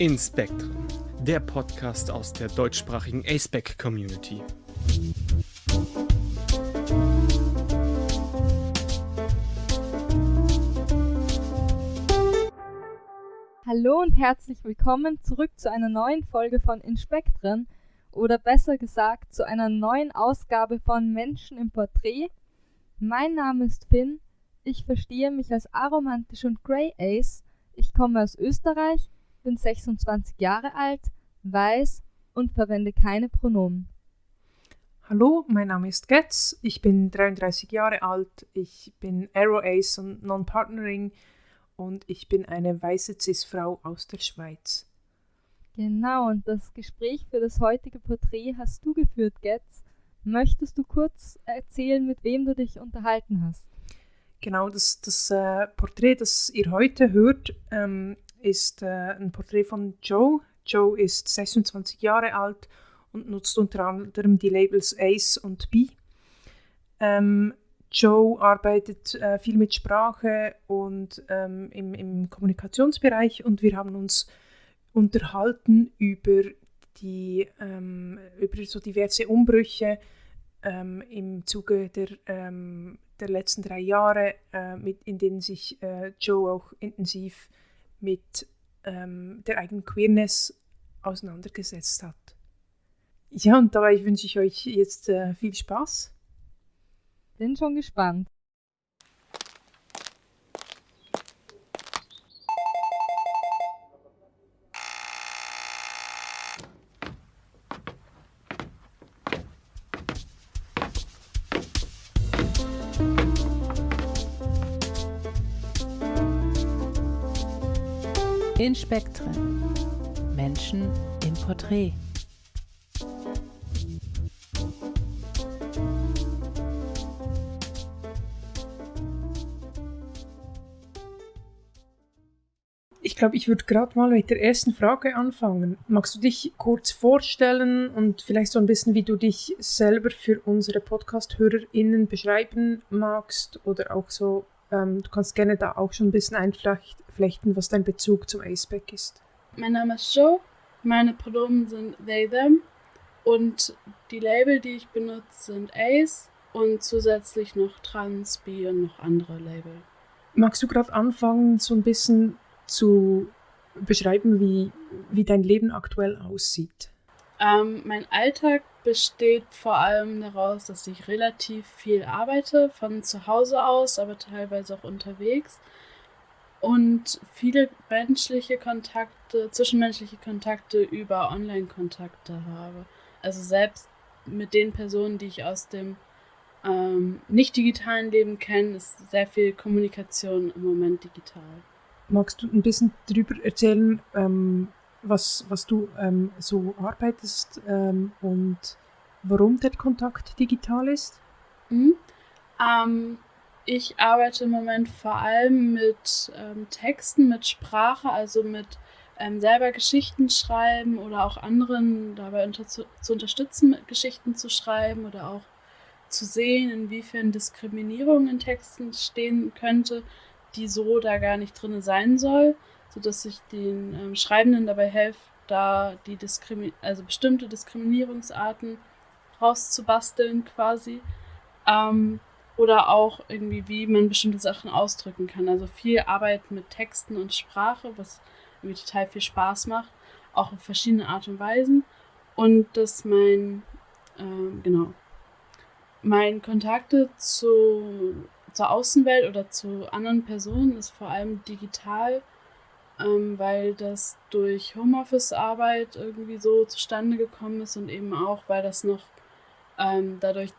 In Spectrum, der Podcast aus der deutschsprachigen ASPEC Community. Hallo und herzlich willkommen zurück zu einer neuen Folge von Inspektren oder besser gesagt zu einer neuen Ausgabe von Menschen im Porträt. Mein Name ist Finn, ich verstehe mich als aromantisch und Grey Ace, ich komme aus Österreich, bin 26 Jahre alt, weiß und verwende keine Pronomen. Hallo, mein Name ist Getz, ich bin 33 Jahre alt, ich bin Arrow Ace und Non-Partnering und ich bin eine weiße Cis-Frau aus der Schweiz. Genau, und das Gespräch für das heutige Porträt hast du geführt, Getz. Möchtest du kurz erzählen, mit wem du dich unterhalten hast? Genau, das, das äh, Porträt, das ihr heute hört, ähm, ist äh, ein Porträt von Joe. Joe ist 26 Jahre alt und nutzt unter anderem die Labels Ace und B. Ähm, Joe arbeitet äh, viel mit Sprache und ähm, im, im Kommunikationsbereich und wir haben uns unterhalten über die ähm, über so diverse Umbrüche ähm, im Zuge der, ähm, der letzten drei Jahre, äh, mit, in denen sich äh, Joe auch intensiv mit ähm, der eigenen Queerness auseinandergesetzt hat. Ja, und dabei wünsche ich euch jetzt äh, viel Spaß. Bin schon gespannt. In Spektren. Menschen im Porträt. Ich glaube, ich würde gerade mal mit der ersten Frage anfangen. Magst du dich kurz vorstellen und vielleicht so ein bisschen, wie du dich selber für unsere Podcast-HörerInnen beschreiben magst oder auch so, ähm, du kannst gerne da auch schon ein bisschen einflechten, was dein Bezug zum ACEPAC ist. Mein Name ist Joe, meine Pronomen sind they, them und die Label, die ich benutze, sind Ace und zusätzlich noch Trans, Bi und noch andere Label. Magst du gerade anfangen, so ein bisschen zu beschreiben, wie, wie dein Leben aktuell aussieht? Ähm, mein Alltag besteht vor allem daraus, dass ich relativ viel arbeite, von zu Hause aus, aber teilweise auch unterwegs. Und viele menschliche Kontakte, zwischenmenschliche Kontakte über Online-Kontakte habe. Also selbst mit den Personen, die ich aus dem ähm, nicht digitalen Leben kenne, ist sehr viel Kommunikation im Moment digital. Magst du ein bisschen darüber erzählen, ähm, was, was du ähm, so arbeitest ähm, und warum der Kontakt digital ist? Mhm. Ich arbeite im Moment vor allem mit ähm, Texten, mit Sprache, also mit ähm, selber Geschichten schreiben oder auch anderen dabei unter zu, zu unterstützen, Geschichten zu schreiben oder auch zu sehen, inwiefern Diskriminierung in Texten stehen könnte, die so da gar nicht drin sein soll, sodass ich den ähm, Schreibenden dabei helfe, da die Diskrimi also bestimmte Diskriminierungsarten rauszubasteln quasi. Ähm, oder auch irgendwie, wie man bestimmte Sachen ausdrücken kann. Also viel Arbeit mit Texten und Sprache, was irgendwie total viel Spaß macht, auch auf verschiedene Art und Weisen. Und dass mein, ähm, genau, mein Kontakte zu zur Außenwelt oder zu anderen Personen ist vor allem digital, ähm, weil das durch Homeoffice-Arbeit irgendwie so zustande gekommen ist und eben auch, weil das noch ähm, dadurch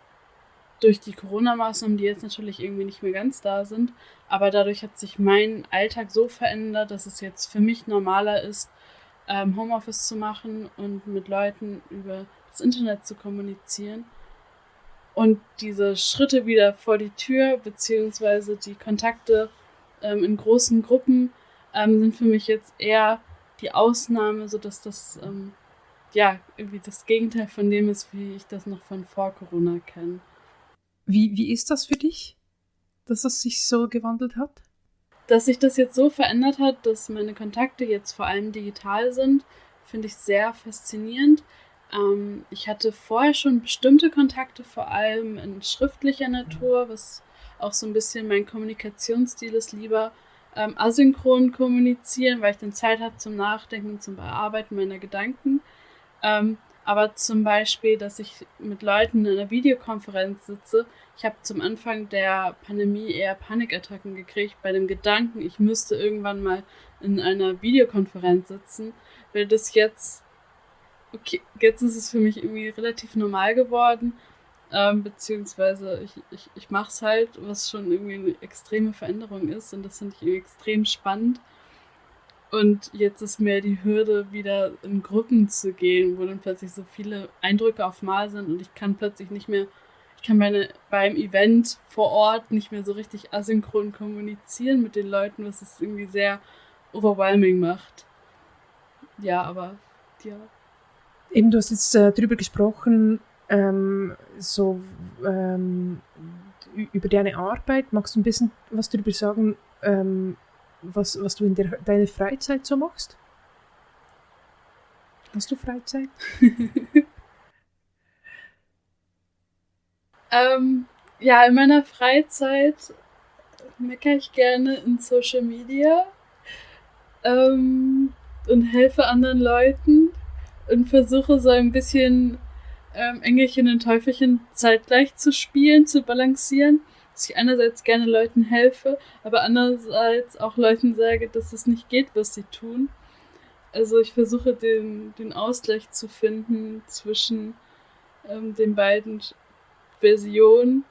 durch die Corona-Maßnahmen, die jetzt natürlich irgendwie nicht mehr ganz da sind, aber dadurch hat sich mein Alltag so verändert, dass es jetzt für mich normaler ist, ähm, Homeoffice zu machen und mit Leuten über das Internet zu kommunizieren. Und diese Schritte wieder vor die Tür, beziehungsweise die Kontakte ähm, in großen Gruppen, ähm, sind für mich jetzt eher die Ausnahme, sodass das ähm, ja irgendwie das Gegenteil von dem ist, wie ich das noch von vor Corona kenne. Wie, wie ist das für dich, dass es sich so gewandelt hat? dass sich das jetzt so verändert hat, dass meine Kontakte jetzt vor allem digital sind, finde ich sehr faszinierend. Ähm, ich hatte vorher schon bestimmte Kontakte, vor allem in schriftlicher Natur, was auch so ein bisschen mein Kommunikationsstil ist, lieber ähm, asynchron kommunizieren, weil ich dann Zeit habe zum Nachdenken, zum Bearbeiten meiner Gedanken. Ähm, aber zum Beispiel, dass ich mit Leuten in einer Videokonferenz sitze. Ich habe zum Anfang der Pandemie eher Panikattacken gekriegt bei dem Gedanken, ich müsste irgendwann mal in einer Videokonferenz sitzen, weil das jetzt, okay, jetzt ist es für mich irgendwie relativ normal geworden. Ähm, beziehungsweise ich, ich, ich mache es halt, was schon irgendwie eine extreme Veränderung ist und das finde ich extrem spannend. Und jetzt ist mir die Hürde, wieder in Gruppen zu gehen, wo dann plötzlich so viele Eindrücke auf Mal sind und ich kann plötzlich nicht mehr, ich kann meine, beim Event vor Ort nicht mehr so richtig asynchron kommunizieren mit den Leuten, was es irgendwie sehr overwhelming macht. Ja, aber ja. Eben, du hast jetzt äh, darüber gesprochen, ähm, so ähm, über deine Arbeit. Magst du ein bisschen was darüber sagen, ähm, was, was du in der, deiner Freizeit so machst? Hast du Freizeit? ähm, ja, in meiner Freizeit meckere ich gerne in Social Media ähm, und helfe anderen Leuten und versuche so ein bisschen ähm, Engelchen und Teufelchen zeitgleich zu spielen, zu balancieren. Dass ich einerseits gerne Leuten helfe, aber andererseits auch Leuten sage, dass es nicht geht, was sie tun. Also ich versuche den, den Ausgleich zu finden zwischen ähm, den beiden Versionen.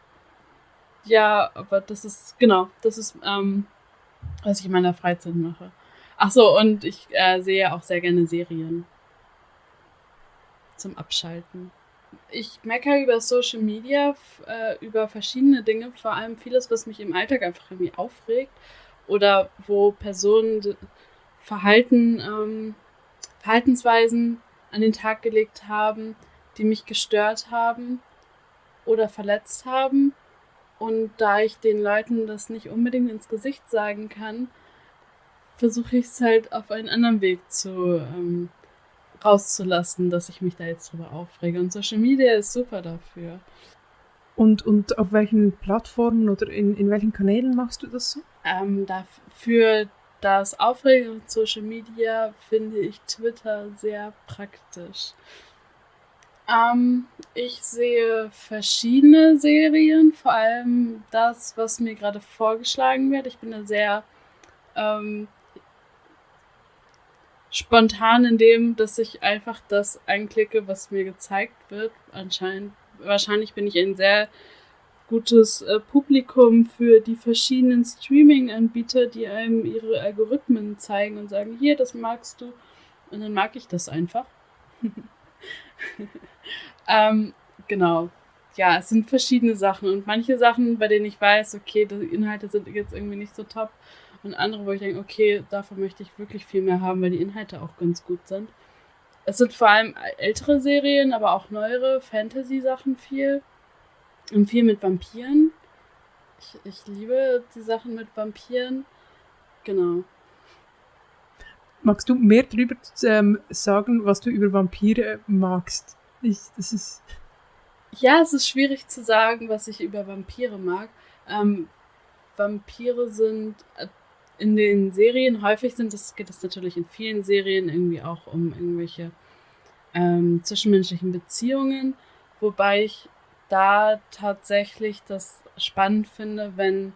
Ja, aber das ist, genau, das ist, ähm, was ich in meiner Freizeit mache. Ach so, und ich äh, sehe auch sehr gerne Serien zum Abschalten ich meckere über Social Media, äh, über verschiedene Dinge, vor allem vieles, was mich im Alltag einfach irgendwie aufregt oder wo Personen Verhalten, ähm, Verhaltensweisen an den Tag gelegt haben, die mich gestört haben oder verletzt haben. Und da ich den Leuten das nicht unbedingt ins Gesicht sagen kann, versuche ich es halt auf einen anderen Weg zu ähm, rauszulassen, dass ich mich da jetzt drüber aufrege. Und Social Media ist super dafür. Und, und auf welchen Plattformen oder in, in welchen Kanälen machst du das so? Ähm, dafür das Aufregen und Social Media finde ich Twitter sehr praktisch. Ähm, ich sehe verschiedene Serien, vor allem das, was mir gerade vorgeschlagen wird. Ich bin da sehr ähm, spontan in dem, dass ich einfach das einklicke, was mir gezeigt wird. Anscheinend, wahrscheinlich bin ich ein sehr gutes äh, Publikum für die verschiedenen Streaming-Anbieter, die einem ihre Algorithmen zeigen und sagen, hier, das magst du. Und dann mag ich das einfach. ähm, genau. Ja, es sind verschiedene Sachen und manche Sachen, bei denen ich weiß, okay, die Inhalte sind jetzt irgendwie nicht so top, und andere, wo ich denke, okay, davon möchte ich wirklich viel mehr haben, weil die Inhalte auch ganz gut sind. Es sind vor allem ältere Serien, aber auch neuere Fantasy-Sachen viel. Und viel mit Vampiren. Ich, ich liebe die Sachen mit Vampiren. Genau. Magst du mehr darüber ähm, sagen, was du über Vampire magst? Ich, das ist. Ja, es ist schwierig zu sagen, was ich über Vampire mag. Ähm, Vampire sind in den Serien häufig sind es, geht es natürlich in vielen Serien irgendwie auch um irgendwelche ähm, zwischenmenschlichen Beziehungen, wobei ich da tatsächlich das spannend finde, wenn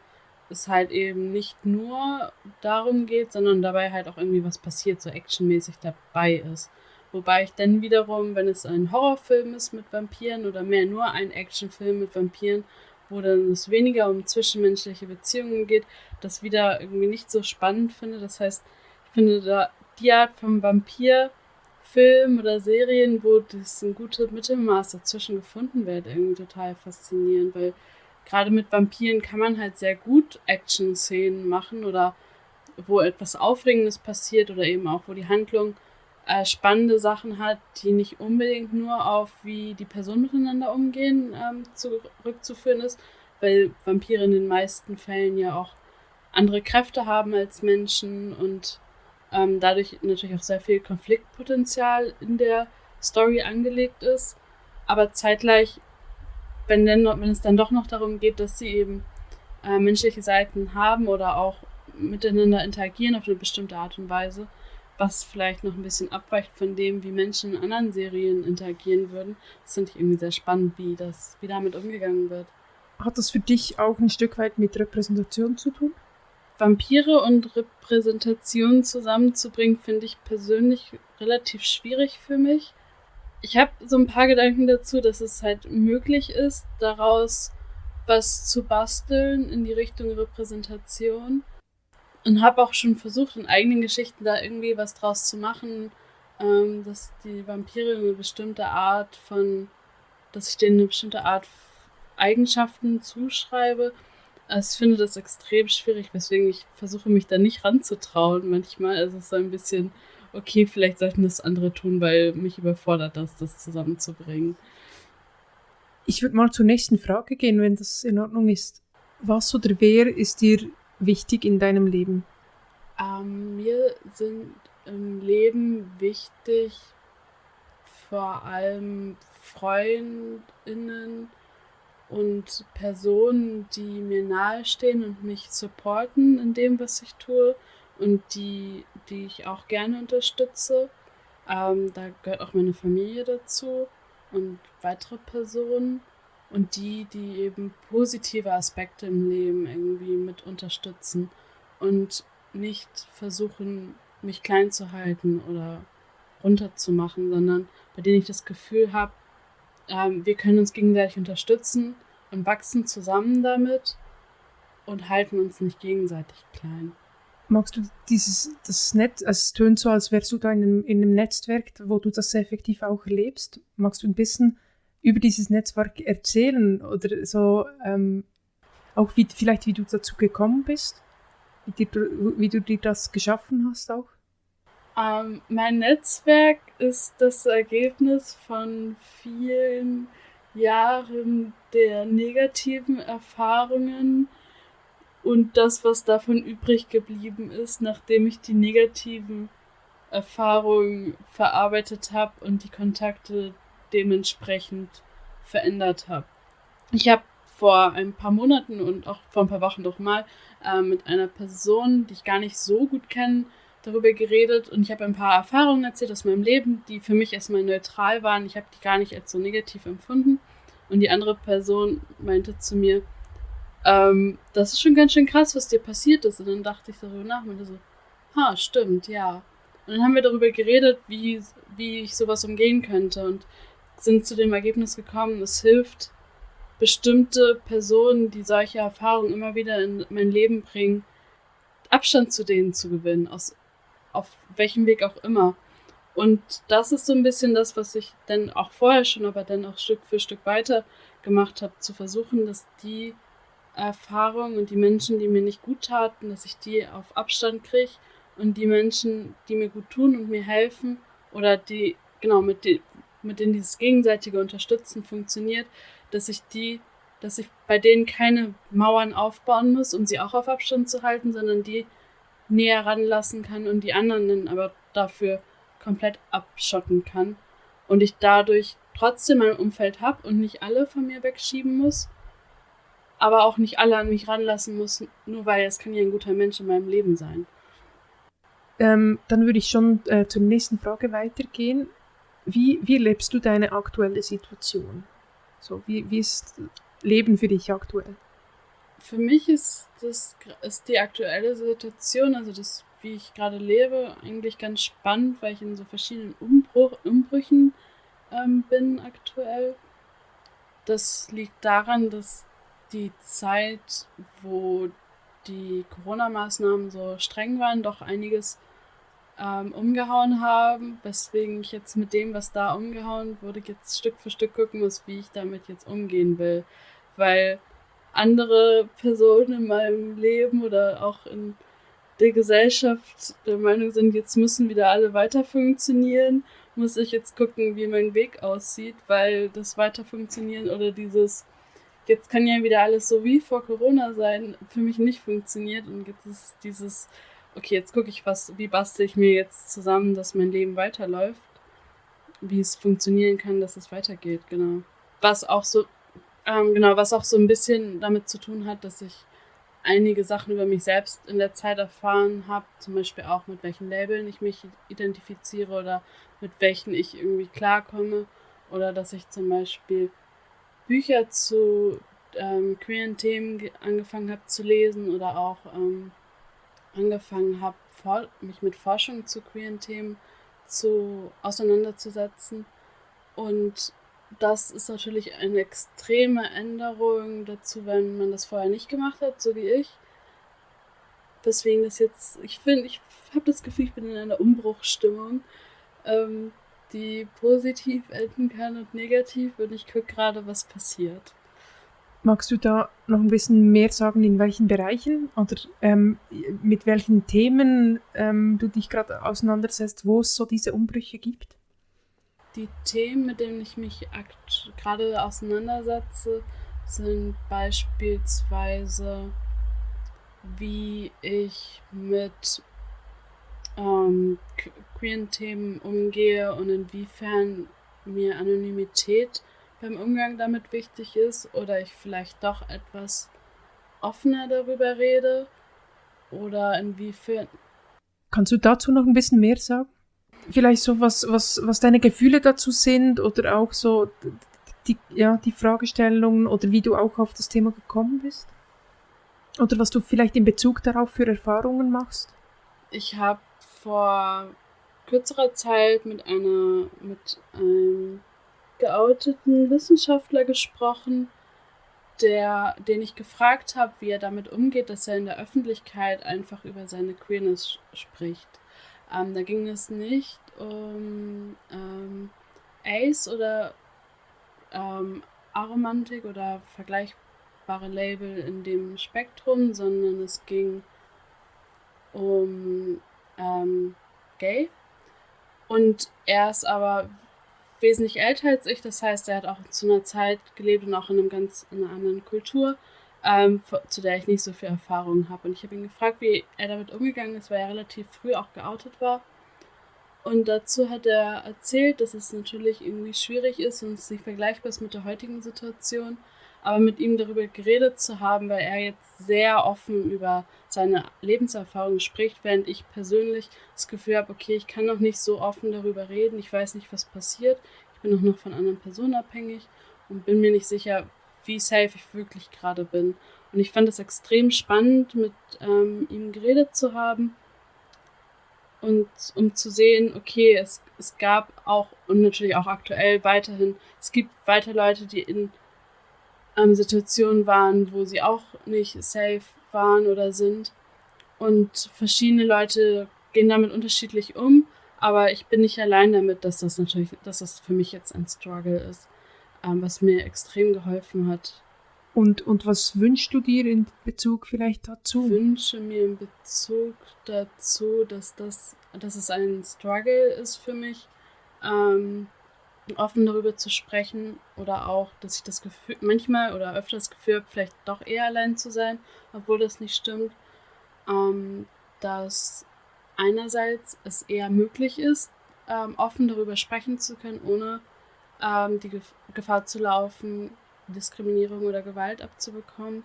es halt eben nicht nur darum geht, sondern dabei halt auch irgendwie was passiert, so actionmäßig dabei ist. Wobei ich dann wiederum, wenn es ein Horrorfilm ist mit Vampiren oder mehr nur ein Actionfilm mit Vampiren, wo dann es weniger um zwischenmenschliche Beziehungen geht, das wieder irgendwie nicht so spannend finde. Das heißt, ich finde da die Art von Vampirfilm oder Serien, wo das ein gutes Mittelmaß dazwischen gefunden wird, irgendwie total faszinierend, weil gerade mit Vampiren kann man halt sehr gut Action-Szenen machen oder wo etwas Aufregendes passiert oder eben auch, wo die Handlung äh, spannende Sachen hat, die nicht unbedingt nur auf, wie die Personen miteinander umgehen, ähm, zurückzuführen ist, weil Vampire in den meisten Fällen ja auch andere Kräfte haben als Menschen und ähm, dadurch natürlich auch sehr viel Konfliktpotenzial in der Story angelegt ist. Aber zeitgleich, wenn, denn, wenn es dann doch noch darum geht, dass sie eben äh, menschliche Seiten haben oder auch miteinander interagieren auf eine bestimmte Art und Weise, was vielleicht noch ein bisschen abweicht von dem, wie Menschen in anderen Serien interagieren würden. Das finde ich irgendwie sehr spannend, wie das, wie damit umgegangen wird. Hat das für dich auch ein Stück weit mit Repräsentation zu tun? Vampire und Repräsentation zusammenzubringen, finde ich persönlich relativ schwierig für mich. Ich habe so ein paar Gedanken dazu, dass es halt möglich ist, daraus was zu basteln in die Richtung Repräsentation. Und habe auch schon versucht, in eigenen Geschichten da irgendwie was draus zu machen, ähm, dass die Vampire eine bestimmte Art von, dass ich denen eine bestimmte Art Eigenschaften zuschreibe. Also ich finde das extrem schwierig, weswegen ich versuche, mich da nicht ranzutrauen manchmal. Also es ist so ein bisschen, okay, vielleicht sollten das andere tun, weil mich überfordert das, das zusammenzubringen. Ich würde mal zur nächsten Frage gehen, wenn das in Ordnung ist. Was oder wer ist dir wichtig in deinem Leben? Ähm, mir sind im Leben wichtig vor allem Freundinnen und Personen, die mir nahestehen und mich supporten in dem, was ich tue und die, die ich auch gerne unterstütze. Ähm, da gehört auch meine Familie dazu und weitere Personen und die, die eben positive Aspekte im Leben irgendwie mit unterstützen und nicht versuchen, mich klein zu halten oder runterzumachen, sondern bei denen ich das Gefühl habe, ähm, wir können uns gegenseitig unterstützen und wachsen zusammen damit und halten uns nicht gegenseitig klein. Magst du dieses das Netz, also es tönt so, als wärst du da in einem, in einem Netzwerk, wo du das effektiv auch erlebst. Magst du ein bisschen über dieses Netzwerk erzählen oder so ähm, auch wie, vielleicht wie du dazu gekommen bist, wie, dir, wie du dir das geschaffen hast auch? Ähm, mein Netzwerk ist das Ergebnis von vielen Jahren der negativen Erfahrungen und das, was davon übrig geblieben ist, nachdem ich die negativen Erfahrungen verarbeitet habe und die Kontakte dementsprechend verändert habe. Ich habe vor ein paar Monaten und auch vor ein paar Wochen doch mal äh, mit einer Person, die ich gar nicht so gut kenne, darüber geredet und ich habe ein paar Erfahrungen erzählt aus meinem Leben, die für mich erstmal neutral waren. Ich habe die gar nicht als so negativ empfunden. Und die andere Person meinte zu mir, ähm, das ist schon ganz schön krass, was dir passiert ist. Und dann dachte ich darüber nach und so, ha, stimmt, ja. Und dann haben wir darüber geredet, wie, wie ich sowas umgehen könnte und sind zu dem Ergebnis gekommen, es hilft, bestimmte Personen, die solche Erfahrungen immer wieder in mein Leben bringen, Abstand zu denen zu gewinnen, aus auf welchem Weg auch immer. Und das ist so ein bisschen das, was ich dann auch vorher schon, aber dann auch Stück für Stück weiter gemacht habe, zu versuchen, dass die Erfahrungen und die Menschen, die mir nicht gut taten, dass ich die auf Abstand kriege und die Menschen, die mir gut tun und mir helfen oder die, genau, mit, die, mit denen dieses gegenseitige Unterstützen funktioniert, dass ich die, dass ich bei denen keine Mauern aufbauen muss, um sie auch auf Abstand zu halten, sondern die näher ranlassen kann und die anderen dann aber dafür komplett abschotten kann. Und ich dadurch trotzdem mein Umfeld habe und nicht alle von mir wegschieben muss, aber auch nicht alle an mich ranlassen muss, nur weil es kann ja ein guter Mensch in meinem Leben sein. Ähm, dann würde ich schon äh, zur nächsten Frage weitergehen. Wie, wie lebst du deine aktuelle Situation? So, wie, wie ist Leben für dich aktuell? für mich ist das ist die aktuelle Situation, also das, wie ich gerade lebe, eigentlich ganz spannend, weil ich in so verschiedenen Umbruch, Umbrüchen ähm, bin aktuell. Das liegt daran, dass die Zeit, wo die Corona-Maßnahmen so streng waren, doch einiges ähm, umgehauen haben, weswegen ich jetzt mit dem, was da umgehauen wurde, jetzt Stück für Stück gucken muss, wie ich damit jetzt umgehen will. Weil andere Personen in meinem Leben oder auch in der Gesellschaft der Meinung sind, jetzt müssen wieder alle weiter funktionieren, muss ich jetzt gucken, wie mein Weg aussieht, weil das Weiter funktionieren oder dieses jetzt kann ja wieder alles so wie vor Corona sein, für mich nicht funktioniert. Und jetzt ist dieses, okay, jetzt gucke ich, was, wie bastel ich mir jetzt zusammen, dass mein Leben weiterläuft. Wie es funktionieren kann, dass es weitergeht, genau. Was auch so, ähm, genau, was auch so ein bisschen damit zu tun hat, dass ich einige Sachen über mich selbst in der Zeit erfahren habe, zum Beispiel auch mit welchen Labeln ich mich identifiziere oder mit welchen ich irgendwie klarkomme oder dass ich zum Beispiel Bücher zu ähm, queeren Themen angefangen habe zu lesen oder auch ähm, angefangen habe, mich mit Forschung zu queeren Themen zu auseinanderzusetzen. Und das ist natürlich eine extreme Änderung dazu, wenn man das vorher nicht gemacht hat, so wie ich. Deswegen das jetzt, ich finde, ich habe das Gefühl, ich bin in einer Umbruchstimmung, ähm, die positiv enden kann und negativ und ich gucke gerade, was passiert. Magst du da noch ein bisschen mehr sagen, in welchen Bereichen oder ähm, mit welchen Themen ähm, du dich gerade auseinandersetzt, wo es so diese Umbrüche gibt? Die Themen, mit denen ich mich gerade auseinandersetze, sind beispielsweise, wie ich mit ähm, queeren Themen umgehe und inwiefern mir Anonymität beim Umgang damit wichtig ist oder ich vielleicht doch etwas offener darüber rede oder inwiefern. Kannst du dazu noch ein bisschen mehr sagen? Vielleicht so, was, was, was deine Gefühle dazu sind oder auch so die, ja, die Fragestellungen oder wie du auch auf das Thema gekommen bist? Oder was du vielleicht in Bezug darauf für Erfahrungen machst? Ich habe vor kürzerer Zeit mit einer mit einem geouteten Wissenschaftler gesprochen, der, den ich gefragt habe, wie er damit umgeht, dass er in der Öffentlichkeit einfach über seine Queerness spricht. Ähm, da ging es nicht um ähm, Ace oder ähm, Aromantik oder vergleichbare Label in dem Spektrum, sondern es ging um ähm, Gay. Und er ist aber wesentlich älter als ich. Das heißt, er hat auch zu einer Zeit gelebt und auch in, einem ganz, in einer anderen Kultur, ähm, zu der ich nicht so viel Erfahrung habe. Und ich habe ihn gefragt, wie er damit umgegangen ist, weil er relativ früh auch geoutet war. Und dazu hat er erzählt, dass es natürlich irgendwie schwierig ist und es nicht vergleichbar ist mit der heutigen Situation. Aber mit ihm darüber geredet zu haben, weil er jetzt sehr offen über seine Lebenserfahrung spricht, während ich persönlich das Gefühl habe, okay, ich kann noch nicht so offen darüber reden, ich weiß nicht, was passiert, ich bin auch noch von anderen Personen abhängig und bin mir nicht sicher, wie safe ich wirklich gerade bin. Und ich fand es extrem spannend, mit ähm, ihm geredet zu haben und um zu sehen, okay, es, es gab auch und natürlich auch aktuell weiterhin, es gibt weiter Leute, die in ähm, Situationen waren, wo sie auch nicht safe waren oder sind. Und verschiedene Leute gehen damit unterschiedlich um, aber ich bin nicht allein damit, dass das natürlich, dass das für mich jetzt ein Struggle ist, ähm, was mir extrem geholfen hat. Und, und was wünschst du dir in Bezug vielleicht dazu? Ich wünsche mir in Bezug dazu, dass das, dass es ein Struggle ist für mich, ähm, offen darüber zu sprechen oder auch, dass ich das Gefühl, manchmal oder öfter das Gefühl habe, vielleicht doch eher allein zu sein, obwohl das nicht stimmt, ähm, dass einerseits es eher möglich ist, ähm, offen darüber sprechen zu können, ohne ähm, die Gef Gefahr zu laufen, Diskriminierung oder Gewalt abzubekommen,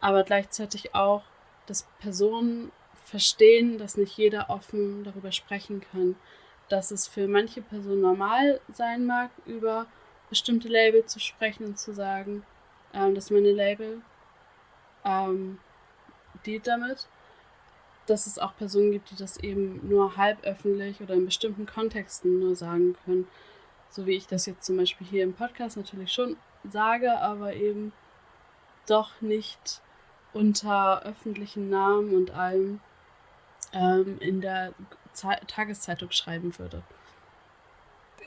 aber gleichzeitig auch, dass Personen verstehen, dass nicht jeder offen darüber sprechen kann dass es für manche Personen normal sein mag, über bestimmte Label zu sprechen und zu sagen, ähm, dass meine Label ähm, dealt damit. Dass es auch Personen gibt, die das eben nur halb öffentlich oder in bestimmten Kontexten nur sagen können. So wie ich das jetzt zum Beispiel hier im Podcast natürlich schon sage, aber eben doch nicht unter öffentlichen Namen und allem ähm, in der Tageszeitung schreiben würde.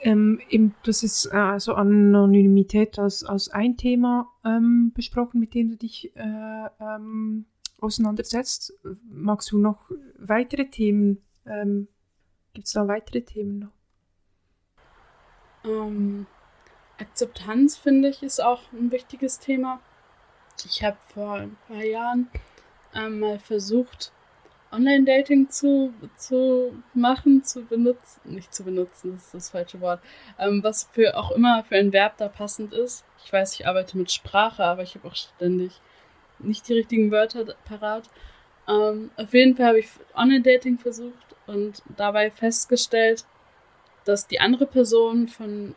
Ähm, eben, das ist äh, so Anonymität als, als ein Thema ähm, besprochen, mit dem du dich äh, ähm, auseinandersetzt. Magst du noch weitere Themen? Ähm, Gibt es da weitere Themen noch? Ähm, Akzeptanz, finde ich, ist auch ein wichtiges Thema. ich habe vor ein paar Jahren ähm, mal versucht, Online-Dating zu, zu machen, zu benutzen, nicht zu benutzen, das ist das falsche Wort, ähm, was für auch immer für ein Verb da passend ist. Ich weiß, ich arbeite mit Sprache, aber ich habe auch ständig nicht die richtigen Wörter parat. Ähm, auf jeden Fall habe ich Online-Dating versucht und dabei festgestellt, dass die andere Person von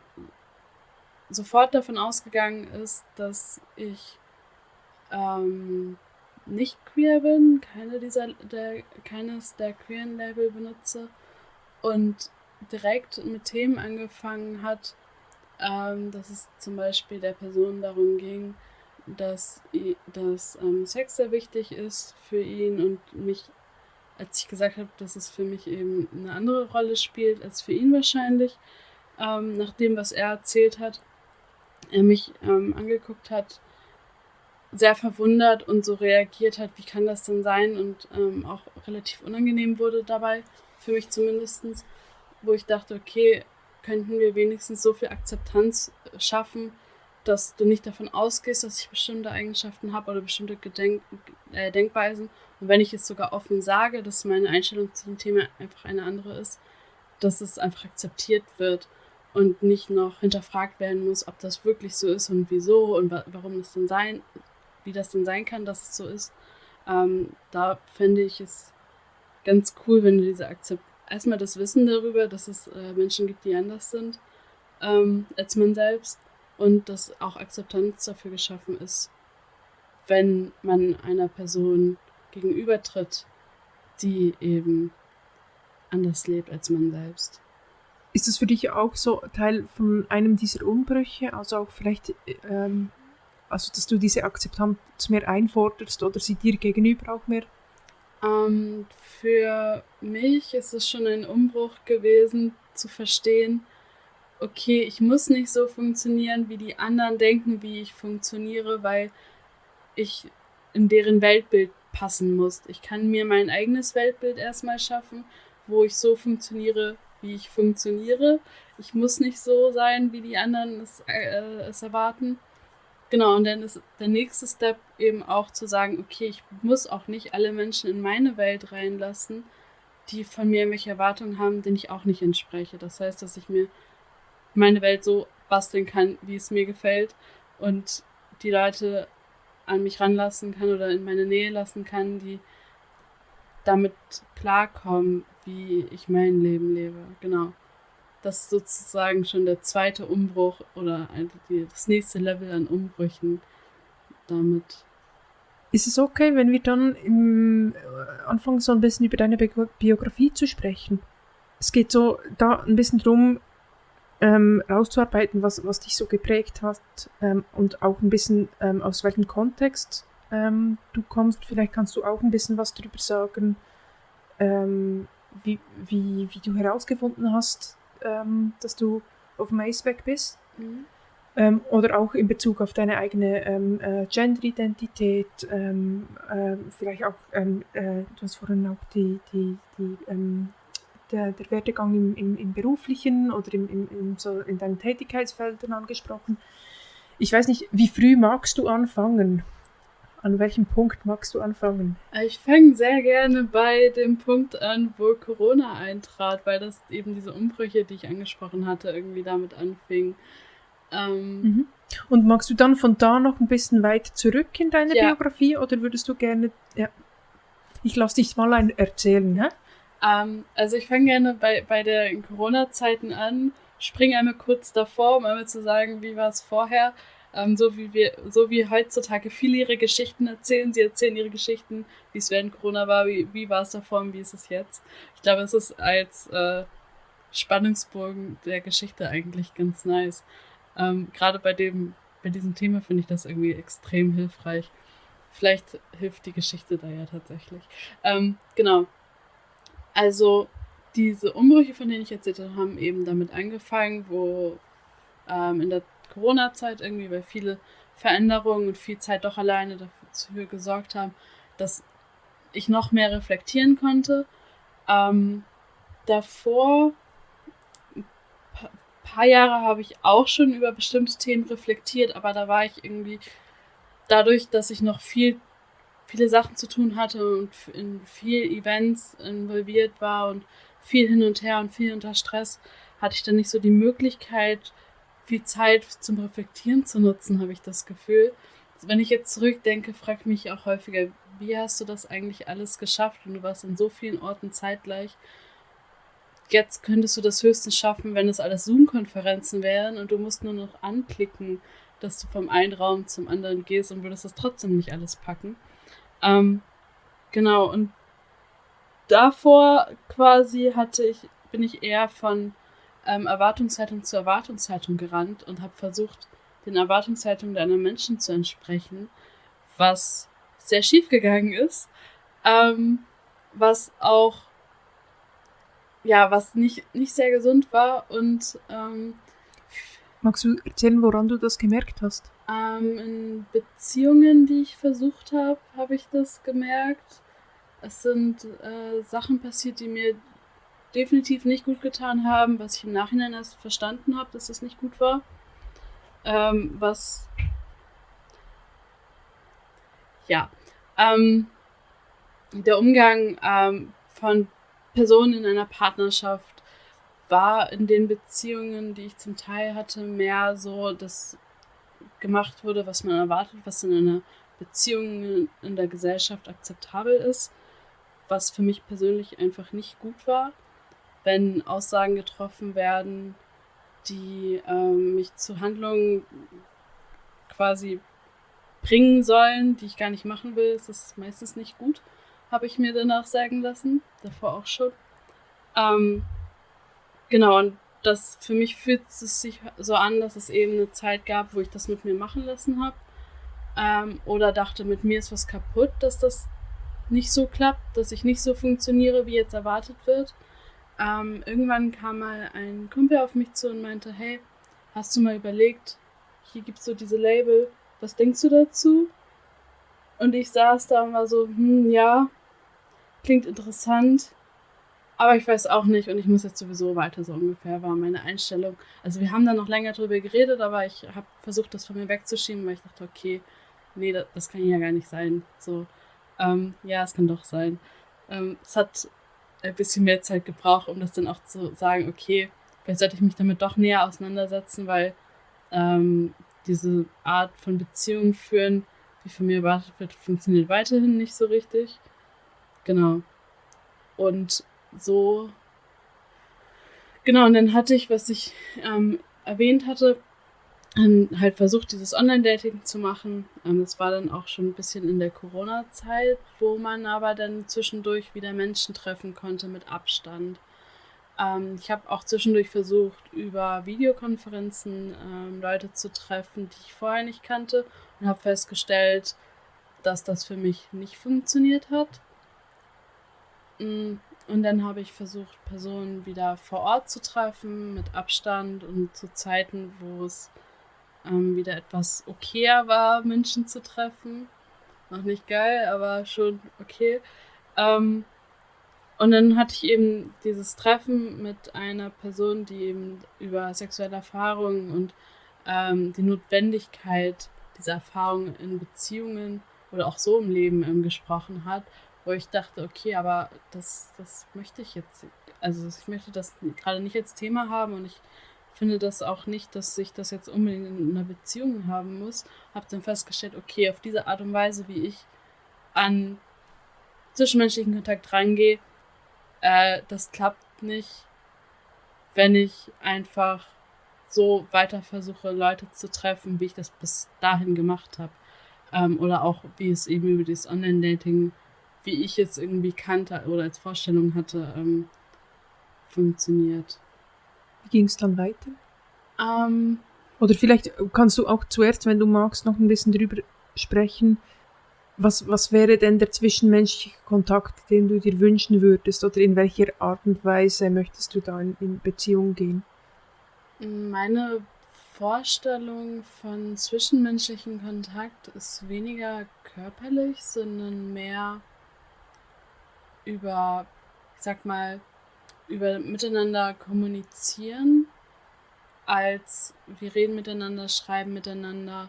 sofort davon ausgegangen ist, dass ich ähm, nicht queer bin, keine dieser, der, keines der queeren Label benutze und direkt mit Themen angefangen hat, ähm, dass es zum Beispiel der Person darum ging, dass, dass ähm, Sex sehr wichtig ist für ihn und mich, als ich gesagt habe, dass es für mich eben eine andere Rolle spielt als für ihn wahrscheinlich, ähm, nach dem, was er erzählt hat, er mich ähm, angeguckt hat, sehr verwundert und so reagiert hat, wie kann das denn sein und ähm, auch relativ unangenehm wurde dabei, für mich zumindest, wo ich dachte, okay, könnten wir wenigstens so viel Akzeptanz schaffen, dass du nicht davon ausgehst, dass ich bestimmte Eigenschaften habe oder bestimmte Gedenk äh, Denkweisen. Und wenn ich es sogar offen sage, dass meine Einstellung zu dem Thema einfach eine andere ist, dass es einfach akzeptiert wird und nicht noch hinterfragt werden muss, ob das wirklich so ist und wieso und wa warum es denn sein wie das denn sein kann, dass es so ist. Ähm, da fände ich es ganz cool, wenn du diese Akzept erstmal das Wissen darüber, dass es äh, Menschen gibt, die anders sind ähm, als man selbst und dass auch Akzeptanz dafür geschaffen ist, wenn man einer Person gegenübertritt, die eben anders lebt als man selbst. Ist das für dich auch so Teil von einem dieser Umbrüche? Also auch vielleicht ähm, also, dass du diese Akzeptanz mehr einforderst oder sie dir gegenüber auch mehr? Ähm, für mich ist es schon ein Umbruch gewesen, zu verstehen, okay, ich muss nicht so funktionieren, wie die anderen denken, wie ich funktioniere, weil ich in deren Weltbild passen muss. Ich kann mir mein eigenes Weltbild erstmal schaffen, wo ich so funktioniere, wie ich funktioniere. Ich muss nicht so sein, wie die anderen es, äh, es erwarten. Genau, und dann ist der nächste Step eben auch zu sagen, okay, ich muss auch nicht alle Menschen in meine Welt reinlassen, die von mir irgendwelche Erwartungen haben, denen ich auch nicht entspreche. Das heißt, dass ich mir meine Welt so basteln kann, wie es mir gefällt und die Leute an mich ranlassen kann oder in meine Nähe lassen kann, die damit klarkommen, wie ich mein Leben lebe. Genau das ist sozusagen schon der zweite Umbruch oder das nächste Level an Umbrüchen damit. Ist es okay, wenn wir dann im äh, Anfang so ein bisschen über deine Biografie zu sprechen? Es geht so da ein bisschen drum, ähm, rauszuarbeiten, was, was dich so geprägt hat ähm, und auch ein bisschen ähm, aus welchem Kontext ähm, du kommst. Vielleicht kannst du auch ein bisschen was darüber sagen, ähm, wie, wie, wie du herausgefunden hast, ähm, dass du auf Aceback bist. Mhm. Ähm, oder auch in Bezug auf deine eigene ähm, äh, Gender-Identität, ähm, äh, vielleicht auch, ähm, äh, du hast vorhin auch die, die, die, ähm, der, der Werdegang im, im, im beruflichen oder im, im, im, so in deinen Tätigkeitsfeldern angesprochen. Ich weiß nicht, wie früh magst du anfangen? An welchem Punkt magst du anfangen? Ich fange sehr gerne bei dem Punkt an, wo Corona eintrat, weil das eben diese Umbrüche, die ich angesprochen hatte, irgendwie damit anfing. Ähm, mhm. Und magst du dann von da noch ein bisschen weit zurück in deine ja. Biografie oder würdest du gerne. Ja. Ich lasse dich mal ein erzählen, hä? Ähm, also ich fange gerne bei, bei den Corona-Zeiten an, springe einmal kurz davor, um einmal zu sagen, wie war es vorher. Ähm, so wie wir, so wie heutzutage viele ihre Geschichten erzählen. Sie erzählen ihre Geschichten, wie es während Corona war, wie, wie war es davor und wie ist es jetzt. Ich glaube, es ist als äh, Spannungsbogen der Geschichte eigentlich ganz nice. Ähm, Gerade bei dem, bei diesem Thema finde ich das irgendwie extrem hilfreich. Vielleicht hilft die Geschichte da ja tatsächlich. Ähm, genau. Also diese Umbrüche, von denen ich erzählt habe, haben eben damit angefangen, wo ähm, in der Corona-Zeit irgendwie, weil viele Veränderungen und viel Zeit doch alleine dafür gesorgt haben, dass ich noch mehr reflektieren konnte. Ähm, davor, ein paar Jahre habe ich auch schon über bestimmte Themen reflektiert, aber da war ich irgendwie, dadurch, dass ich noch viel, viele Sachen zu tun hatte und in viel Events involviert war und viel hin und her und viel unter Stress, hatte ich dann nicht so die Möglichkeit, viel Zeit zum Reflektieren zu nutzen, habe ich das Gefühl. Wenn ich jetzt zurückdenke, frage ich mich auch häufiger, wie hast du das eigentlich alles geschafft? Und du warst in so vielen Orten zeitgleich. Jetzt könntest du das höchstens schaffen, wenn es alles Zoom-Konferenzen wären und du musst nur noch anklicken, dass du vom einen Raum zum anderen gehst und würdest das trotzdem nicht alles packen. Ähm, genau, und davor quasi hatte ich, bin ich eher von ähm, Erwartungshaltung zu Erwartungshaltung gerannt und habe versucht, den Erwartungshaltungen deiner Menschen zu entsprechen, was sehr schief gegangen ist, ähm, was auch ja, was nicht, nicht sehr gesund war und ähm, Magst du erzählen, woran du das gemerkt hast? Ähm, in Beziehungen, die ich versucht habe, habe ich das gemerkt. Es sind äh, Sachen passiert, die mir definitiv nicht gut getan haben, was ich im Nachhinein erst verstanden habe, dass das nicht gut war. Ähm, was. Ja. Ähm, der Umgang ähm, von Personen in einer Partnerschaft war in den Beziehungen, die ich zum Teil hatte, mehr so, dass gemacht wurde, was man erwartet, was in einer Beziehung in der Gesellschaft akzeptabel ist, was für mich persönlich einfach nicht gut war wenn Aussagen getroffen werden, die ähm, mich zu Handlungen quasi bringen sollen, die ich gar nicht machen will, ist das meistens nicht gut, habe ich mir danach sagen lassen, davor auch schon. Ähm, genau, und das für mich fühlt es sich so an, dass es eben eine Zeit gab, wo ich das mit mir machen lassen habe. Ähm, oder dachte, mit mir ist was kaputt, dass das nicht so klappt, dass ich nicht so funktioniere, wie jetzt erwartet wird. Ähm, irgendwann kam mal ein Kumpel auf mich zu und meinte, hey, hast du mal überlegt, hier gibt es so diese Label, was denkst du dazu? Und ich saß da und war so, hm, ja, klingt interessant, aber ich weiß auch nicht und ich muss jetzt sowieso weiter, so ungefähr war meine Einstellung. Also wir haben da noch länger drüber geredet, aber ich habe versucht, das von mir wegzuschieben, weil ich dachte, okay, nee, das, das kann ja gar nicht sein. So, ähm, ja, es kann doch sein. Ähm, es hat ein bisschen mehr Zeit gebraucht, um das dann auch zu sagen, okay, vielleicht sollte ich mich damit doch näher auseinandersetzen, weil ähm, diese Art von Beziehung führen, wie von mir erwartet wird, funktioniert weiterhin nicht so richtig. Genau. Und so. Genau, und dann hatte ich, was ich ähm, erwähnt hatte, ähm, halt versucht, dieses Online-Dating zu machen. Ähm, das war dann auch schon ein bisschen in der Corona-Zeit, wo man aber dann zwischendurch wieder Menschen treffen konnte mit Abstand. Ähm, ich habe auch zwischendurch versucht, über Videokonferenzen ähm, Leute zu treffen, die ich vorher nicht kannte und habe festgestellt, dass das für mich nicht funktioniert hat. Mm, und dann habe ich versucht, Personen wieder vor Ort zu treffen, mit Abstand und zu Zeiten, wo es ähm, wieder etwas okayer war, Menschen zu treffen. Noch nicht geil, aber schon okay. Ähm, und dann hatte ich eben dieses Treffen mit einer Person, die eben über sexuelle Erfahrungen und ähm, die Notwendigkeit dieser Erfahrungen in Beziehungen oder auch so im Leben ähm, gesprochen hat, wo ich dachte, okay, aber das, das möchte ich jetzt, also ich möchte das gerade nicht als Thema haben und ich finde das auch nicht, dass ich das jetzt unbedingt in einer Beziehung haben muss. Habe dann festgestellt, okay, auf diese Art und Weise, wie ich an zwischenmenschlichen Kontakt rangehe, äh, das klappt nicht, wenn ich einfach so weiter versuche, Leute zu treffen, wie ich das bis dahin gemacht habe. Ähm, oder auch, wie es eben über dieses Online-Dating, wie ich es irgendwie kannte oder als Vorstellung hatte, ähm, funktioniert. Ging es dann weiter? Ähm, Oder vielleicht kannst du auch zuerst, wenn du magst, noch ein bisschen drüber sprechen. Was, was wäre denn der zwischenmenschliche Kontakt, den du dir wünschen würdest? Oder in welcher Art und Weise möchtest du da in, in Beziehung gehen? Meine Vorstellung von zwischenmenschlichen Kontakt ist weniger körperlich, sondern mehr über, ich sag mal, über miteinander kommunizieren, als wir reden miteinander, schreiben miteinander,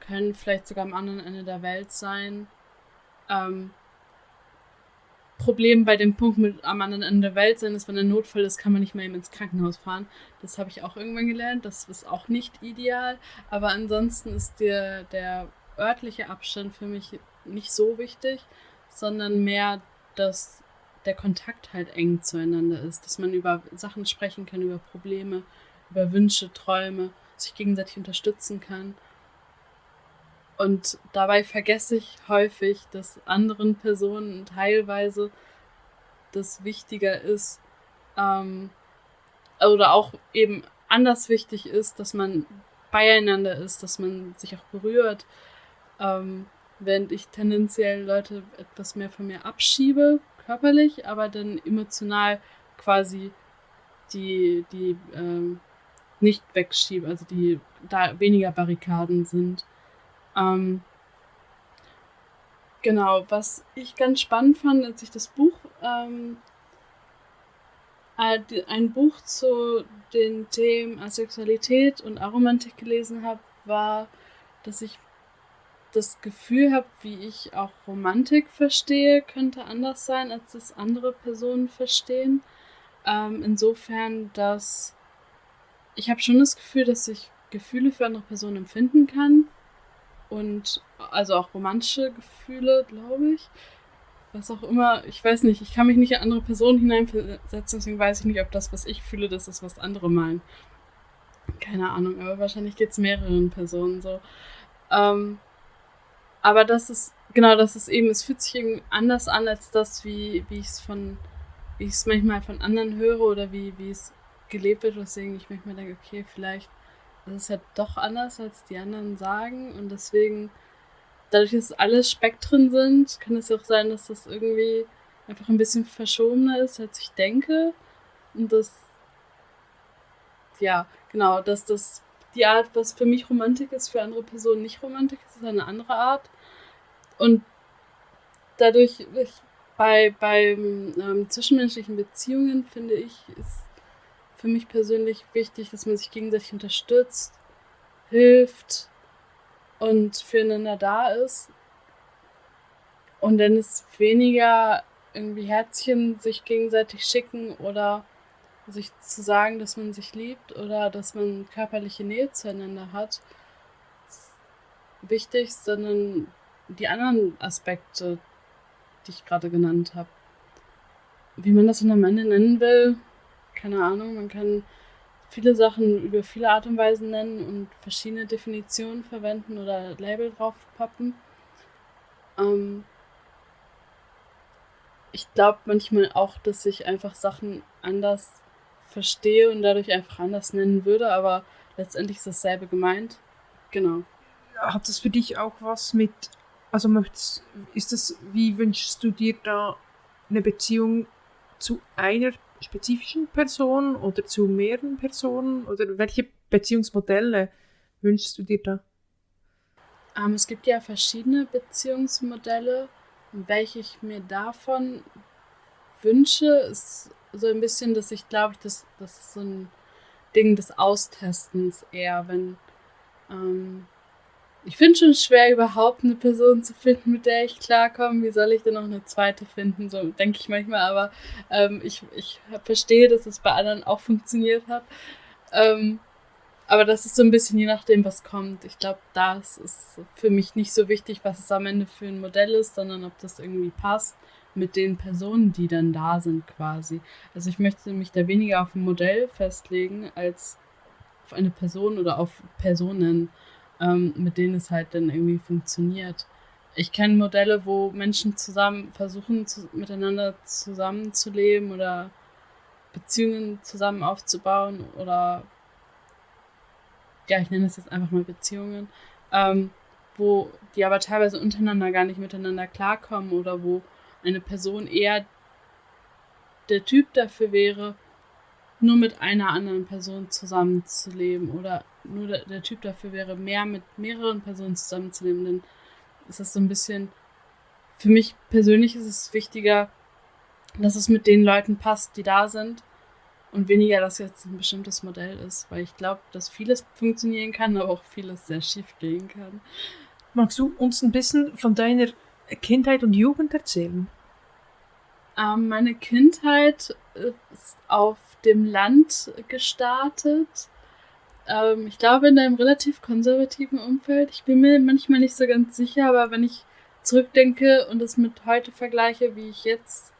können vielleicht sogar am anderen Ende der Welt sein. Ähm, Problem bei dem Punkt mit am anderen Ende der Welt sein ist, wenn ein Notfall ist, kann man nicht mehr eben ins Krankenhaus fahren. Das habe ich auch irgendwann gelernt. Das ist auch nicht ideal. Aber ansonsten ist der, der örtliche Abstand für mich nicht so wichtig, sondern mehr, dass der Kontakt halt eng zueinander ist, dass man über Sachen sprechen kann, über Probleme, über Wünsche, Träume, sich gegenseitig unterstützen kann. Und dabei vergesse ich häufig, dass anderen Personen teilweise das wichtiger ist ähm, oder auch eben anders wichtig ist, dass man beieinander ist, dass man sich auch berührt, ähm, während ich tendenziell Leute etwas mehr von mir abschiebe, körperlich, aber dann emotional quasi die, die ähm, nicht wegschiebe, also die da weniger Barrikaden sind. Ähm, genau, was ich ganz spannend fand, als ich das Buch, ähm, ein Buch zu den Themen Asexualität und Aromantik gelesen habe, war, dass ich das Gefühl habe, wie ich auch Romantik verstehe, könnte anders sein, als das andere Personen verstehen. Ähm, insofern, dass ich habe schon das Gefühl, dass ich Gefühle für andere Personen empfinden kann. Und also auch romantische Gefühle, glaube ich. Was auch immer, ich weiß nicht, ich kann mich nicht in andere Personen hineinversetzen, deswegen weiß ich nicht, ob das, was ich fühle, das ist, was andere meinen. Keine Ahnung, aber wahrscheinlich geht es mehreren Personen so. Ähm, aber das ist, genau, das ist eben, es fühlt sich irgendwie anders an als das, wie, wie ich es von, wie ich es manchmal von anderen höre oder wie, wie es gelebt wird, weswegen ich manchmal denke, okay, vielleicht ist es ja doch anders, als die anderen sagen und deswegen, dadurch, dass alles Spektren sind, kann es ja auch sein, dass das irgendwie einfach ein bisschen verschobener ist, als ich denke und das, ja, genau, dass das die Art, was für mich Romantik ist, für andere Personen nicht Romantik ist, ist eine andere Art. Und dadurch, ich, bei, bei ähm, zwischenmenschlichen Beziehungen, finde ich, ist für mich persönlich wichtig, dass man sich gegenseitig unterstützt, hilft und füreinander da ist. Und dann ist weniger irgendwie Herzchen sich gegenseitig schicken oder sich zu sagen, dass man sich liebt oder dass man körperliche Nähe zueinander hat, wichtig, sondern die anderen Aspekte, die ich gerade genannt habe. Wie man das dann am Ende nennen will, keine Ahnung. Man kann viele Sachen über viele Art und Weisen nennen und verschiedene Definitionen verwenden oder Label draufpappen. Ähm ich glaube manchmal auch, dass ich einfach Sachen anders verstehe und dadurch einfach anders nennen würde, aber letztendlich ist dasselbe gemeint. Genau. Hat das für dich auch was mit, also möchtest, ist das, wie wünschst du dir da eine Beziehung zu einer spezifischen Person oder zu mehreren Personen oder welche Beziehungsmodelle wünschst du dir da? Ähm, es gibt ja verschiedene Beziehungsmodelle. Welche ich mir davon wünsche, ist so ein bisschen, dass ich glaube, das, das ist so ein Ding des Austestens eher, wenn ähm, ich finde schon schwer, überhaupt eine Person zu finden, mit der ich klarkomme. Wie soll ich denn noch eine zweite finden? So denke ich manchmal, aber ähm, ich, ich verstehe, dass es bei anderen auch funktioniert hat. Ähm, aber das ist so ein bisschen je nachdem, was kommt. Ich glaube, das ist für mich nicht so wichtig, was es am Ende für ein Modell ist, sondern ob das irgendwie passt mit den Personen, die dann da sind quasi. Also ich möchte mich da weniger auf ein Modell festlegen als auf eine Person oder auf Personen, ähm, mit denen es halt dann irgendwie funktioniert. Ich kenne Modelle, wo Menschen zusammen versuchen, zu, miteinander zusammenzuleben oder Beziehungen zusammen aufzubauen oder ja, ich nenne es jetzt einfach mal Beziehungen, ähm, wo die aber teilweise untereinander gar nicht miteinander klarkommen oder wo eine Person eher der Typ dafür wäre, nur mit einer anderen Person zusammenzuleben oder nur der, der, Typ dafür wäre, mehr mit mehreren Personen zusammenzuleben, dann ist das so ein bisschen, für mich persönlich ist es wichtiger, dass es mit den Leuten passt, die da sind Und weniger, dass jetzt ein bestimmtes Modell ist, weil ich glaube, dass vieles funktionieren kann, aber auch vieles sehr schief gehen kann. Magst du uns ein bisschen von deiner Kindheit und Jugend erzählen? Ähm, meine Kindheit ist auf dem Land gestartet. Ähm, ich glaube, in einem relativ konservativen Umfeld. Ich bin mir manchmal nicht so ganz sicher, aber wenn ich zurückdenke und es mit heute vergleiche, wie ich jetzt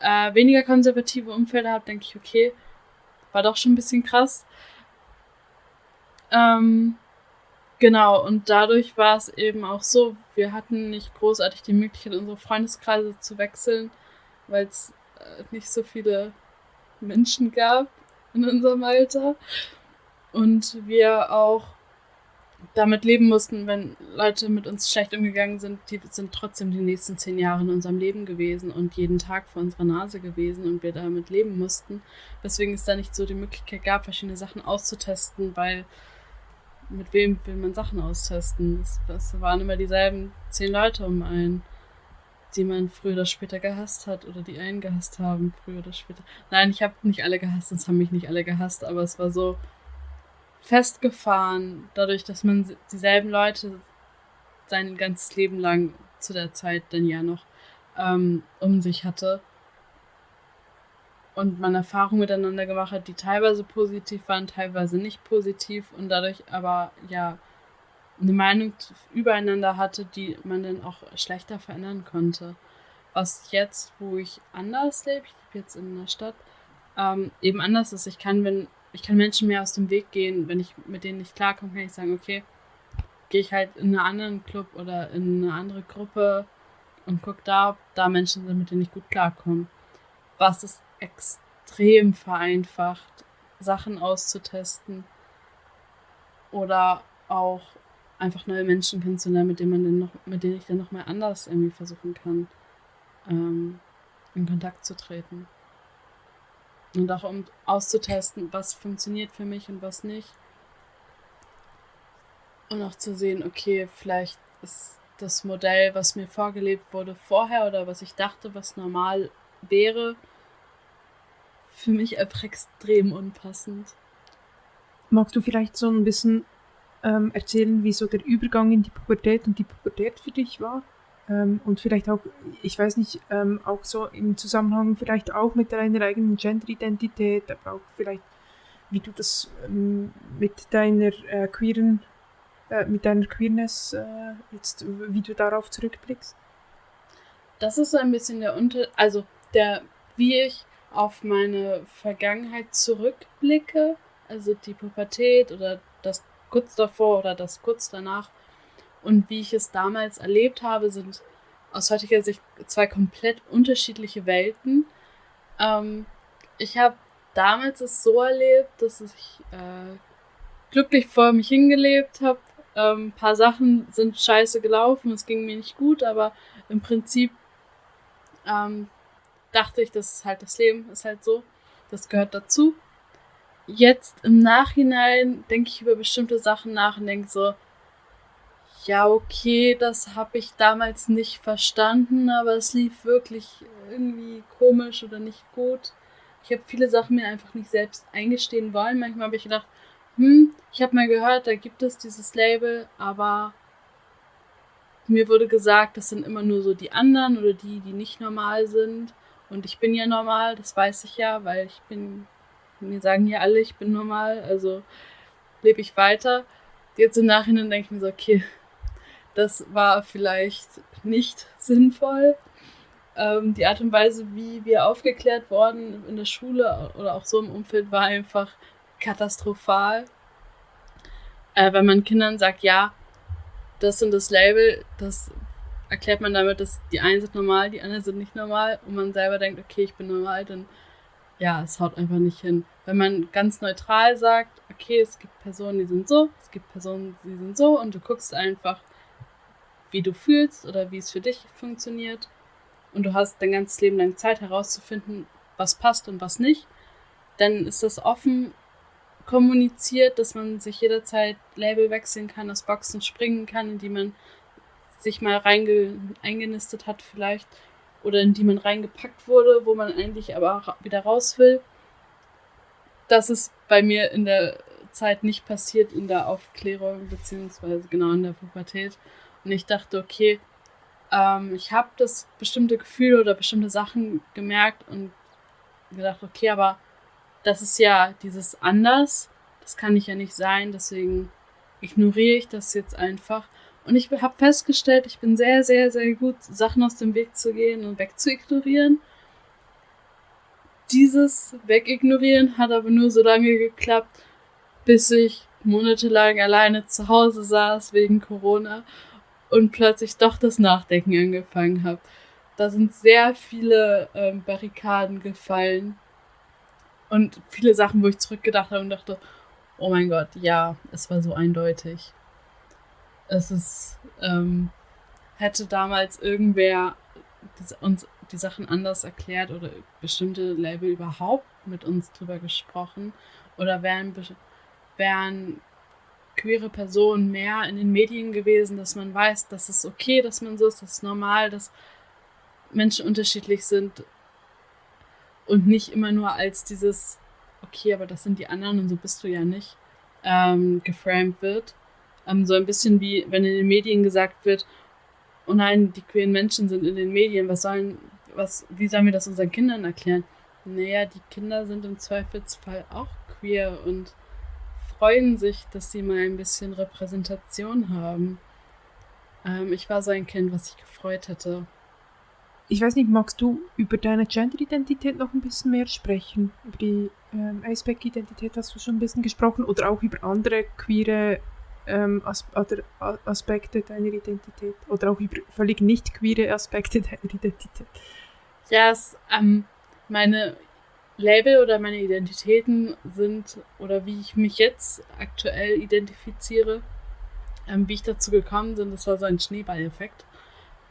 äh, weniger konservative Umfelder habe, denke ich, okay, war doch schon ein bisschen krass. Ähm, genau, und dadurch war es eben auch so, wir hatten nicht großartig die Möglichkeit, unsere Freundeskreise zu wechseln, weil es äh, nicht so viele Menschen gab in unserem Alter. Und wir auch damit leben mussten, wenn Leute mit uns schlecht umgegangen sind, die sind trotzdem die nächsten zehn Jahre in unserem Leben gewesen und jeden Tag vor unserer Nase gewesen und wir damit leben mussten. Weswegen es da nicht so die Möglichkeit gab, verschiedene Sachen auszutesten, weil mit wem will man Sachen austesten? Das, waren immer dieselben zehn Leute um einen, die man früher oder später gehasst hat oder die einen gehasst haben, früher oder später. Nein, ich habe nicht alle gehasst, es haben mich nicht alle gehasst, aber es war so, festgefahren, dadurch, dass man dieselben Leute sein ganzes Leben lang zu der Zeit dann ja noch ähm, um sich hatte und man Erfahrungen miteinander gemacht hat, die teilweise positiv waren, teilweise nicht positiv und dadurch aber ja eine Meinung übereinander hatte, die man dann auch schlechter verändern konnte. Was jetzt, wo ich anders lebe, ich lebe jetzt in einer Stadt, ähm, eben anders ist. Ich kann, wenn ich kann Menschen mehr aus dem Weg gehen. Wenn ich mit denen nicht klarkomme, kann ich sagen, okay, gehe ich halt in einen anderen Club oder in eine andere Gruppe und gucke da, ob da Menschen sind, mit denen ich gut klarkomme. Was es extrem vereinfacht, Sachen auszutesten oder auch einfach neue Menschen kennenzulernen, mit denen man dann noch, mit denen ich dann noch mal anders irgendwie versuchen kann, ähm, in Kontakt zu treten. Und auch um auszutesten, was funktioniert für mich und was nicht. Und auch zu sehen, okay, vielleicht ist das Modell, was mir vorgelebt wurde vorher oder was ich dachte, was normal wäre, für mich einfach extrem unpassend. Magst du vielleicht so ein bisschen ähm, erzählen, wie so der Übergang in die Pubertät und die Pubertät für dich war? Ähm, und vielleicht auch, ich weiß nicht, ähm, auch so im Zusammenhang vielleicht auch mit deiner eigenen Genderidentität, aber auch vielleicht, wie du das ähm, mit deiner äh, queeren, äh, mit deiner Queerness äh, jetzt, wie du darauf zurückblickst. Das ist so ein bisschen der Unter, also der, wie ich auf meine Vergangenheit zurückblicke, also die Pubertät oder das kurz davor oder das kurz danach, und wie ich es damals erlebt habe, sind aus heutiger Sicht zwei komplett unterschiedliche Welten. Ähm, ich habe damals es so erlebt, dass ich äh, glücklich vor mich hingelebt habe. Ähm, ein paar Sachen sind scheiße gelaufen, es ging mir nicht gut, aber im Prinzip ähm, dachte ich, das ist halt das Leben, ist halt so. Das gehört dazu. Jetzt im Nachhinein denke ich über bestimmte Sachen nach und denke so, ja, okay, das habe ich damals nicht verstanden, aber es lief wirklich irgendwie komisch oder nicht gut. Ich habe viele Sachen mir einfach nicht selbst eingestehen wollen. Manchmal habe ich gedacht, hm, ich habe mal gehört, da gibt es dieses Label, aber mir wurde gesagt, das sind immer nur so die anderen oder die, die nicht normal sind. Und ich bin ja normal, das weiß ich ja, weil ich bin, mir sagen ja alle, ich bin normal, also lebe ich weiter. Jetzt im Nachhinein denke ich mir so, okay, das war vielleicht nicht sinnvoll. Ähm, die Art und Weise, wie wir aufgeklärt wurden in der Schule oder auch so im Umfeld, war einfach katastrophal. Äh, wenn man Kindern sagt, ja, das sind das Label, das erklärt man damit, dass die einen sind normal, die anderen sind nicht normal und man selber denkt, okay, ich bin normal, dann ja, es haut einfach nicht hin. Wenn man ganz neutral sagt, okay, es gibt Personen, die sind so, es gibt Personen, die sind so und du guckst einfach, wie du fühlst oder wie es für dich funktioniert. Und du hast dein ganzes Leben lang Zeit herauszufinden, was passt und was nicht. Dann ist das offen kommuniziert, dass man sich jederzeit Label wechseln kann, aus Boxen springen kann, in die man sich mal eingenistet hat vielleicht oder in die man reingepackt wurde, wo man eigentlich aber wieder raus will. das ist bei mir in der Zeit nicht passiert, in der Aufklärung, beziehungsweise genau in der Pubertät. Und ich dachte, okay, ähm, ich habe das bestimmte Gefühl oder bestimmte Sachen gemerkt und gedacht, okay, aber das ist ja dieses anders, das kann ich ja nicht sein, deswegen ignoriere ich das jetzt einfach. Und ich habe festgestellt, ich bin sehr, sehr, sehr gut, Sachen aus dem Weg zu gehen und wegzuignorieren. Dieses Wegignorieren hat aber nur so lange geklappt, bis ich monatelang alleine zu Hause saß wegen Corona und plötzlich doch das Nachdenken angefangen habe. Da sind sehr viele ähm, Barrikaden gefallen und viele Sachen, wo ich zurückgedacht habe und dachte, oh mein Gott, ja, es war so eindeutig. Es ist, ähm, hätte damals irgendwer uns die Sachen anders erklärt oder bestimmte Label überhaupt mit uns drüber gesprochen oder wären, wären queere Personen mehr in den Medien gewesen, dass man weiß, dass es okay, dass man so ist, dass es normal, dass Menschen unterschiedlich sind und nicht immer nur als dieses, okay, aber das sind die anderen und so bist du ja nicht, ähm, geframed wird. Ähm, so ein bisschen wie, wenn in den Medien gesagt wird, oh nein, die queeren Menschen sind in den Medien, was sollen, was, wie sollen wir das unseren Kindern erklären? Naja, die Kinder sind im Zweifelsfall auch queer und freuen sich, dass sie mal ein bisschen Repräsentation haben. Ähm, ich war so ein Kind, was sich gefreut hätte. Ich weiß nicht, magst du über deine Gender-Identität noch ein bisschen mehr sprechen? Über die ähm, Aceback-Identität hast du schon ein bisschen gesprochen oder auch über andere queere ähm, As Aspekte deiner Identität oder auch über völlig nicht queere Aspekte deiner Identität? Ja, yes, ähm, meine Label oder meine Identitäten sind oder wie ich mich jetzt aktuell identifiziere, ähm, wie ich dazu gekommen bin, das war so ein Schneeballeffekt.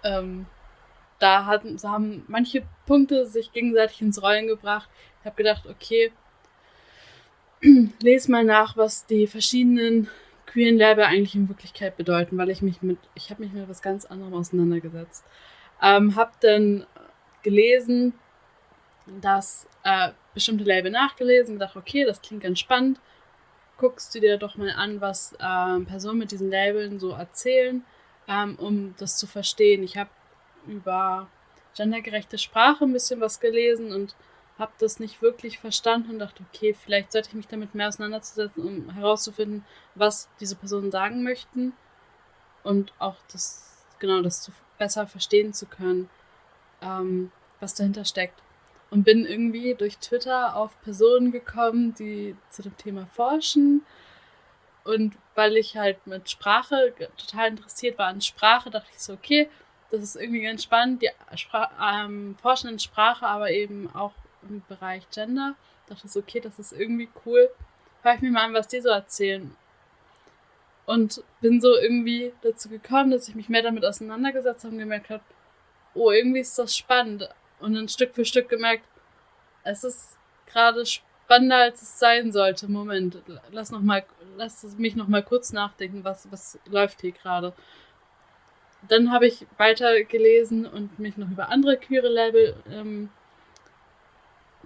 Ähm, da hatten, so haben manche Punkte sich gegenseitig ins Rollen gebracht. Ich habe gedacht, okay, lese mal nach, was die verschiedenen queeren Label eigentlich in Wirklichkeit bedeuten, weil ich mich mit, ich habe mich mit was ganz anderem auseinandergesetzt. Ähm, habe dann gelesen, dass äh, bestimmte Label nachgelesen, gedacht, okay, das klingt ganz spannend. Guckst du dir doch mal an, was äh, Personen mit diesen Labeln so erzählen, ähm, um das zu verstehen. Ich habe über gendergerechte Sprache ein bisschen was gelesen und habe das nicht wirklich verstanden und dachte, okay, vielleicht sollte ich mich damit mehr auseinandersetzen, um herauszufinden, was diese Personen sagen möchten und auch das, genau, das zu, besser verstehen zu können, ähm, was dahinter steckt und bin irgendwie durch Twitter auf Personen gekommen, die zu dem Thema forschen. Und weil ich halt mit Sprache total interessiert war an Sprache, dachte ich so, okay, das ist irgendwie ganz spannend. Die Spra ähm, forschen in Sprache, aber eben auch im Bereich Gender. Dachte ich so, okay, das ist irgendwie cool. Hör ich mir mal an, was die so erzählen. Und bin so irgendwie dazu gekommen, dass ich mich mehr damit auseinandergesetzt habe und gemerkt habe, oh, irgendwie ist das spannend und dann Stück für Stück gemerkt, es ist gerade spannender, als es sein sollte. Moment, lass noch mal, lass mich noch mal kurz nachdenken, was, was läuft hier gerade. Dann habe ich weiter gelesen und mich noch über andere queere Label ähm,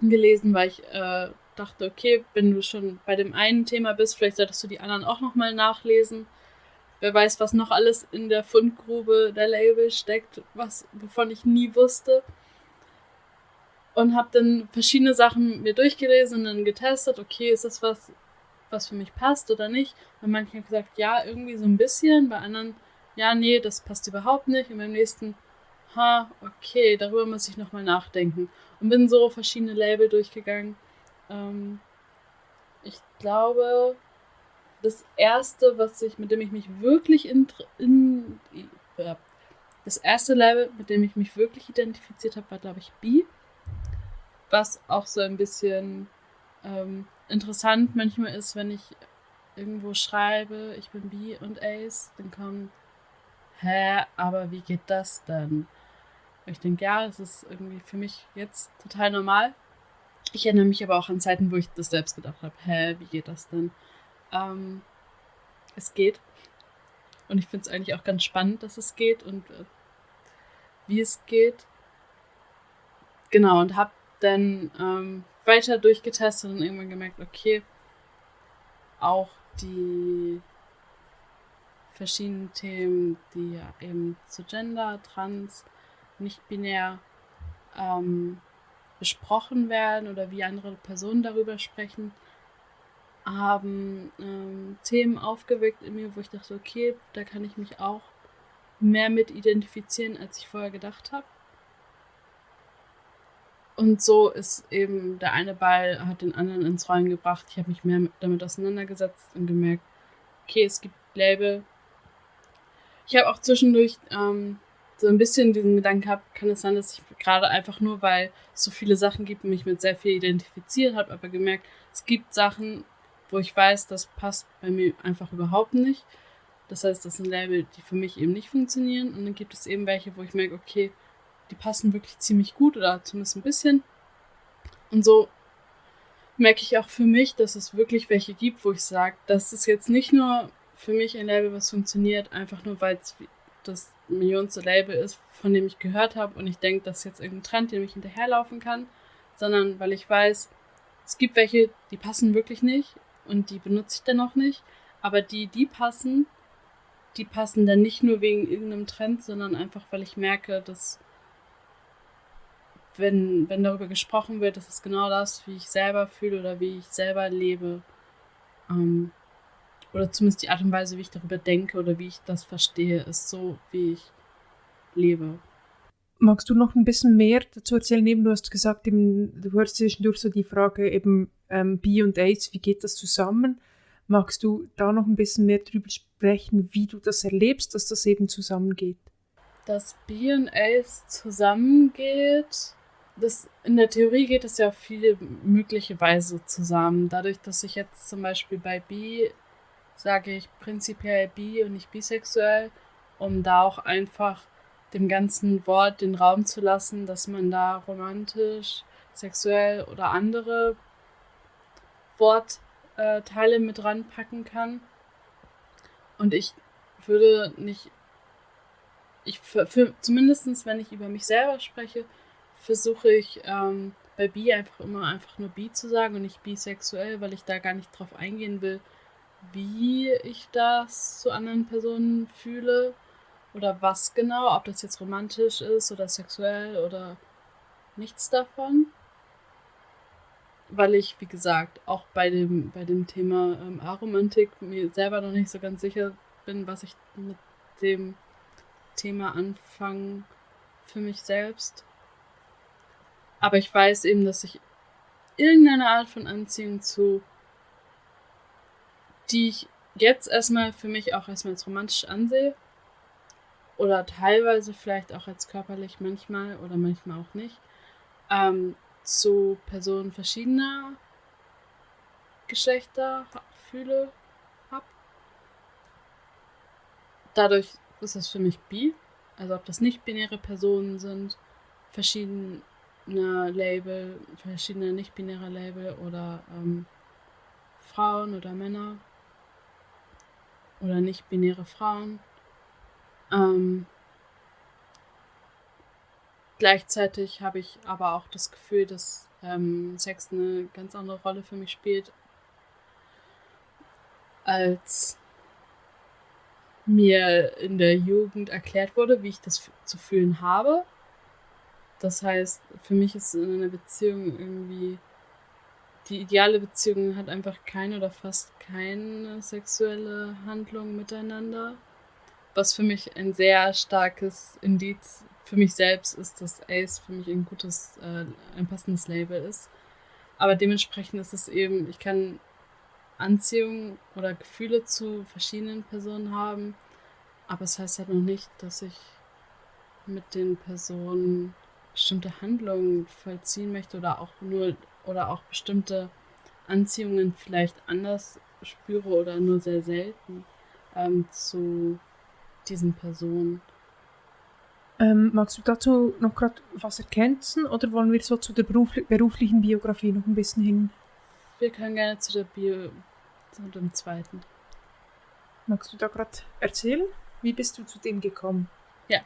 gelesen, weil ich äh, dachte, okay, wenn du schon bei dem einen Thema bist, vielleicht solltest du die anderen auch noch mal nachlesen. Wer weiß, was noch alles in der Fundgrube der Label steckt, was wovon ich nie wusste und habe dann verschiedene Sachen mir durchgelesen und dann getestet, okay, ist das was, was für mich passt oder nicht. Bei manchen haben gesagt, ja, irgendwie so ein bisschen, bei anderen, ja, nee, das passt überhaupt nicht. Und beim nächsten, ha, okay, darüber muss ich nochmal nachdenken. Und bin so verschiedene Label durchgegangen. Ähm, ich glaube, das erste, was ich, mit dem ich mich wirklich in, in das erste Label, mit dem ich mich wirklich identifiziert habe, war, glaube ich, B was auch so ein bisschen ähm, interessant manchmal ist, wenn ich irgendwo schreibe, ich bin B und Ace, dann kommt, hä, aber wie geht das denn? ich denke, ja, das ist irgendwie für mich jetzt total normal. Ich erinnere mich aber auch an Zeiten, wo ich das selbst gedacht habe, hä, wie geht das denn? Ähm, es geht. Und ich finde es eigentlich auch ganz spannend, dass es geht und äh, wie es geht. Genau, und habe dann ähm, weiter durchgetestet und irgendwann gemerkt, okay, auch die verschiedenen Themen, die ja eben zu Gender, Trans, nicht binär ähm, besprochen werden oder wie andere Personen darüber sprechen, haben ähm, Themen aufgeweckt in mir, wo ich dachte, okay, da kann ich mich auch mehr mit identifizieren, als ich vorher gedacht habe. Und so ist eben der eine Ball hat den anderen ins Rollen gebracht. Ich habe mich mehr damit auseinandergesetzt und gemerkt, okay, es gibt Label. Ich habe auch zwischendurch ähm, so ein bisschen diesen Gedanken gehabt, kann es sein, dass ich gerade einfach nur, weil es so viele Sachen gibt, mich mit sehr viel identifiziert habe, aber gemerkt, es gibt Sachen, wo ich weiß, das passt bei mir einfach überhaupt nicht. Das heißt, das sind Label, die für mich eben nicht funktionieren. Und dann gibt es eben welche, wo ich merke, okay, die passen wirklich ziemlich gut oder zumindest ein bisschen. Und so merke ich auch für mich, dass es wirklich welche gibt, wo ich sage, das ist jetzt nicht nur für mich ein Label, was funktioniert, einfach nur weil es das millionste Label ist, von dem ich gehört habe und ich denke, das ist jetzt irgendein Trend, den ich hinterherlaufen kann, sondern weil ich weiß, es gibt welche, die passen wirklich nicht und die benutze ich dann auch nicht, aber die, die passen, die passen dann nicht nur wegen irgendeinem Trend, sondern einfach, weil ich merke, dass wenn, wenn darüber gesprochen wird, das ist genau das, wie ich selber fühle oder wie ich selber lebe. Ähm, oder zumindest die Art und Weise, wie ich darüber denke oder wie ich das verstehe, ist so, wie ich lebe. Magst du noch ein bisschen mehr dazu erzählen? Eben, du hast gesagt, eben, du hörst zwischendurch so die Frage eben ähm, B und AIDS, wie geht das zusammen? Magst du da noch ein bisschen mehr darüber sprechen, wie du das erlebst, dass das eben zusammengeht? Dass B und AIDS zusammengeht, das, in der Theorie geht es ja auf viele mögliche Weise zusammen. Dadurch, dass ich jetzt zum Beispiel bei B sage ich prinzipiell bi und nicht bisexuell, um da auch einfach dem ganzen Wort den Raum zu lassen, dass man da romantisch, sexuell oder andere Wortteile mit ranpacken kann. Und ich würde nicht, ich für, für zumindest wenn ich über mich selber spreche, versuche ich ähm, bei bi einfach immer einfach nur bi zu sagen und nicht bisexuell, weil ich da gar nicht drauf eingehen will, wie ich das zu anderen Personen fühle oder was genau, ob das jetzt romantisch ist oder sexuell oder nichts davon. Weil ich, wie gesagt, auch bei dem, bei dem Thema ähm, Aromantik mir selber noch nicht so ganz sicher bin, was ich mit dem Thema anfange für mich selbst. Aber ich weiß eben, dass ich irgendeine Art von Anziehung zu die ich jetzt erstmal für mich auch erstmal als romantisch ansehe. Oder teilweise vielleicht auch als körperlich manchmal oder manchmal auch nicht. Ähm, zu Personen verschiedener Geschlechter fühle, hab. Dadurch ist es für mich bi. Also ob das nicht binäre Personen sind, verschiedene Label, verschiedene nicht-binäre Label oder ähm, Frauen oder Männer oder nicht-binäre Frauen. Ähm, gleichzeitig habe ich aber auch das Gefühl, dass ähm, Sex eine ganz andere Rolle für mich spielt, als mir in der Jugend erklärt wurde, wie ich das zu fühlen habe. Das heißt, für mich ist in einer Beziehung irgendwie die ideale Beziehung hat einfach keine oder fast keine sexuelle Handlung miteinander. Was für mich ein sehr starkes Indiz für mich selbst ist, dass Ace für mich ein gutes, äh, ein passendes Label ist. Aber dementsprechend ist es eben, ich kann Anziehung oder Gefühle zu verschiedenen Personen haben, aber es heißt halt noch nicht, dass ich mit den Personen bestimmte Handlungen vollziehen möchte oder auch nur oder auch bestimmte Anziehungen vielleicht anders spüre oder nur sehr selten ähm, zu diesen Personen. Ähm, magst du dazu noch gerade was ergänzen oder wollen wir so zu der berufli beruflichen Biografie noch ein bisschen hin? Wir können gerne zu der Bio, zu dem zweiten. Magst du da gerade erzählen? Wie bist du zu dem gekommen? Ja,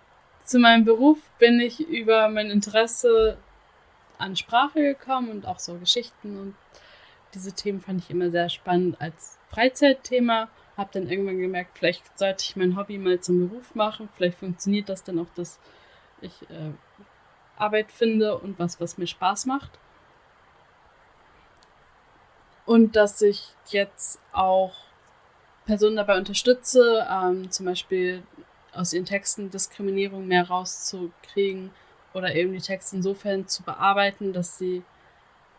zu meinem Beruf bin ich über mein Interesse an Sprache gekommen und auch so Geschichten und diese Themen fand ich immer sehr spannend als Freizeitthema. Habe dann irgendwann gemerkt, vielleicht sollte ich mein Hobby mal zum Beruf machen. Vielleicht funktioniert das dann auch, dass ich äh, Arbeit finde und was, was mir Spaß macht. Und dass ich jetzt auch Personen dabei unterstütze, ähm, zum Beispiel aus ihren Texten Diskriminierung mehr rauszukriegen oder eben die Texte insofern zu bearbeiten, dass sie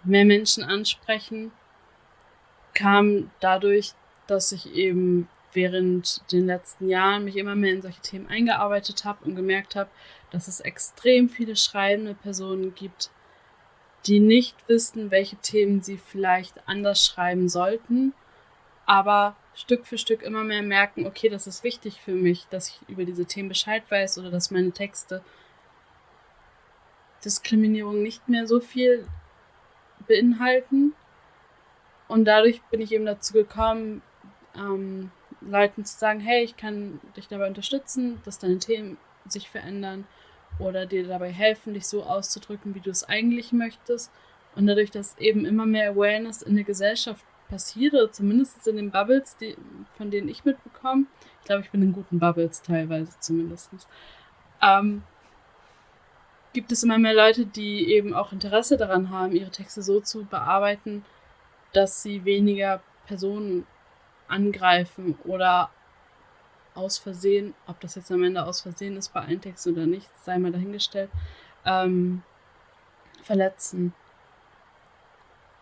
mehr Menschen ansprechen, kam dadurch, dass ich eben während den letzten Jahren mich immer mehr in solche Themen eingearbeitet habe und gemerkt habe, dass es extrem viele schreibende Personen gibt, die nicht wissen, welche Themen sie vielleicht anders schreiben sollten, aber Stück für Stück immer mehr merken, okay, das ist wichtig für mich, dass ich über diese Themen Bescheid weiß oder dass meine Texte Diskriminierung nicht mehr so viel beinhalten. Und dadurch bin ich eben dazu gekommen, ähm, Leuten zu sagen, hey, ich kann dich dabei unterstützen, dass deine Themen sich verändern oder dir dabei helfen, dich so auszudrücken, wie du es eigentlich möchtest. Und dadurch, dass eben immer mehr Awareness in der Gesellschaft passiert, oder zumindest in den Bubbles, die, von denen ich mitbekomme. Ich glaube, ich bin in guten Bubbles teilweise zumindest. Ähm, gibt es immer mehr Leute, die eben auch Interesse daran haben, ihre Texte so zu bearbeiten, dass sie weniger Personen angreifen oder aus Versehen, ob das jetzt am Ende aus Versehen ist bei allen Texten oder nicht, sei mal dahingestellt, ähm, verletzen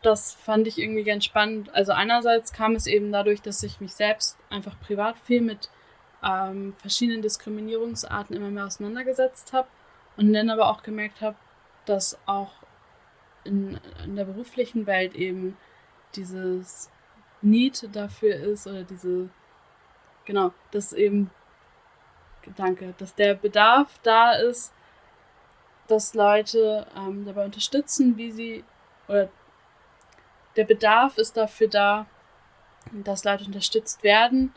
das fand ich irgendwie ganz spannend. Also einerseits kam es eben dadurch, dass ich mich selbst einfach privat viel mit ähm, verschiedenen Diskriminierungsarten immer mehr auseinandergesetzt habe und dann aber auch gemerkt habe, dass auch in, in der beruflichen Welt eben dieses Need dafür ist oder diese, genau, dass eben, danke, dass der Bedarf da ist, dass Leute ähm, dabei unterstützen, wie sie, oder der Bedarf ist dafür da, dass Leute unterstützt werden,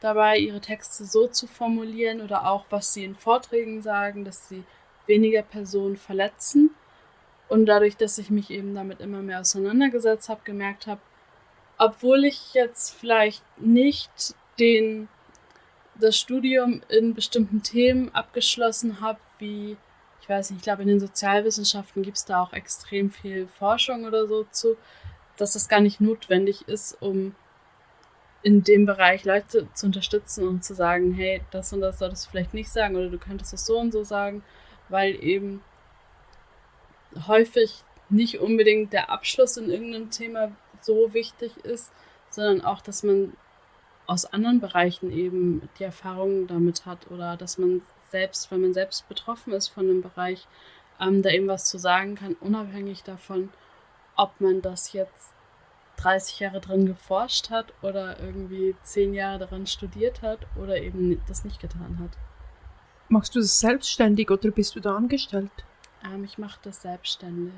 dabei ihre Texte so zu formulieren oder auch, was sie in Vorträgen sagen, dass sie weniger Personen verletzen. Und dadurch, dass ich mich eben damit immer mehr auseinandergesetzt habe, gemerkt habe, obwohl ich jetzt vielleicht nicht den, das Studium in bestimmten Themen abgeschlossen habe, wie, ich weiß nicht, ich glaube, in den Sozialwissenschaften gibt es da auch extrem viel Forschung oder so zu, dass das gar nicht notwendig ist, um in dem Bereich Leute zu unterstützen und zu sagen, hey, das und das solltest du vielleicht nicht sagen oder du könntest das so und so sagen, weil eben häufig nicht unbedingt der Abschluss in irgendeinem Thema so wichtig ist, sondern auch, dass man aus anderen Bereichen eben die Erfahrungen damit hat oder dass man selbst, wenn man selbst betroffen ist von einem Bereich, ähm, da eben was zu sagen kann, unabhängig davon, ob man das jetzt 30 Jahre drin geforscht hat oder irgendwie 10 Jahre daran studiert hat oder eben das nicht getan hat. Machst du das selbstständig oder bist du da angestellt? Ähm, ich mache das selbstständig.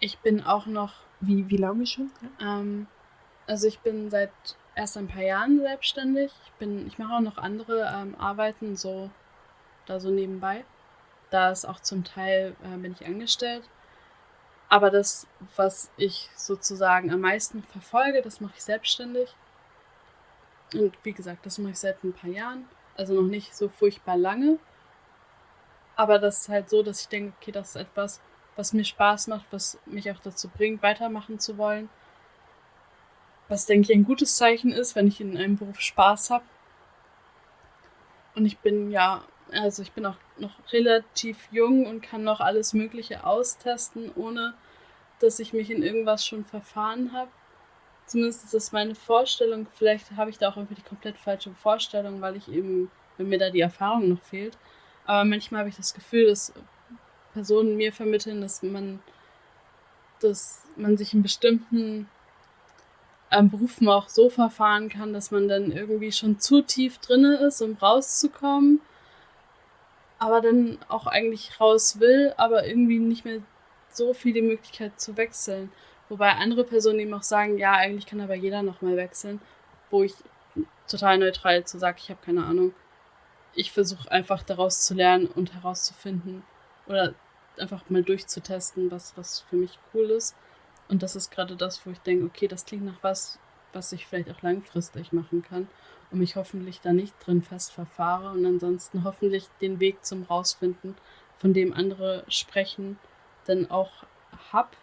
Ich bin auch noch. Wie, wie lange schon? Ähm, also ich bin seit erst ein paar Jahren selbstständig. Ich bin, ich mache auch noch andere ähm, Arbeiten so da so nebenbei. Da ist auch zum Teil äh, bin ich angestellt. Aber das, was ich sozusagen am meisten verfolge, das mache ich selbstständig. Und wie gesagt, das mache ich seit ein paar Jahren. Also noch nicht so furchtbar lange. Aber das ist halt so, dass ich denke, okay, das ist etwas, was mir Spaß macht, was mich auch dazu bringt, weitermachen zu wollen. Was, denke ich, ein gutes Zeichen ist, wenn ich in einem Beruf Spaß habe. Und ich bin ja also ich bin auch noch relativ jung und kann noch alles Mögliche austesten, ohne dass ich mich in irgendwas schon verfahren habe. Zumindest ist das meine Vorstellung. Vielleicht habe ich da auch irgendwie die komplett falsche Vorstellung, weil ich eben, wenn mir da die Erfahrung noch fehlt. Aber manchmal habe ich das Gefühl, dass Personen mir vermitteln, dass man, dass man sich in bestimmten ähm, Berufen auch so verfahren kann, dass man dann irgendwie schon zu tief drinne ist, um rauszukommen aber dann auch eigentlich raus will, aber irgendwie nicht mehr so viel die Möglichkeit zu wechseln. Wobei andere Personen eben auch sagen, ja, eigentlich kann aber jeder nochmal wechseln, wo ich total neutral zu sage, ich habe keine Ahnung. Ich versuche einfach daraus zu lernen und herauszufinden oder einfach mal durchzutesten, was, was für mich cool ist. Und das ist gerade das, wo ich denke, okay, das klingt nach was, was ich vielleicht auch langfristig machen kann und mich hoffentlich da nicht drin fest verfahre und ansonsten hoffentlich den Weg zum Rausfinden, von dem andere sprechen, dann auch hab,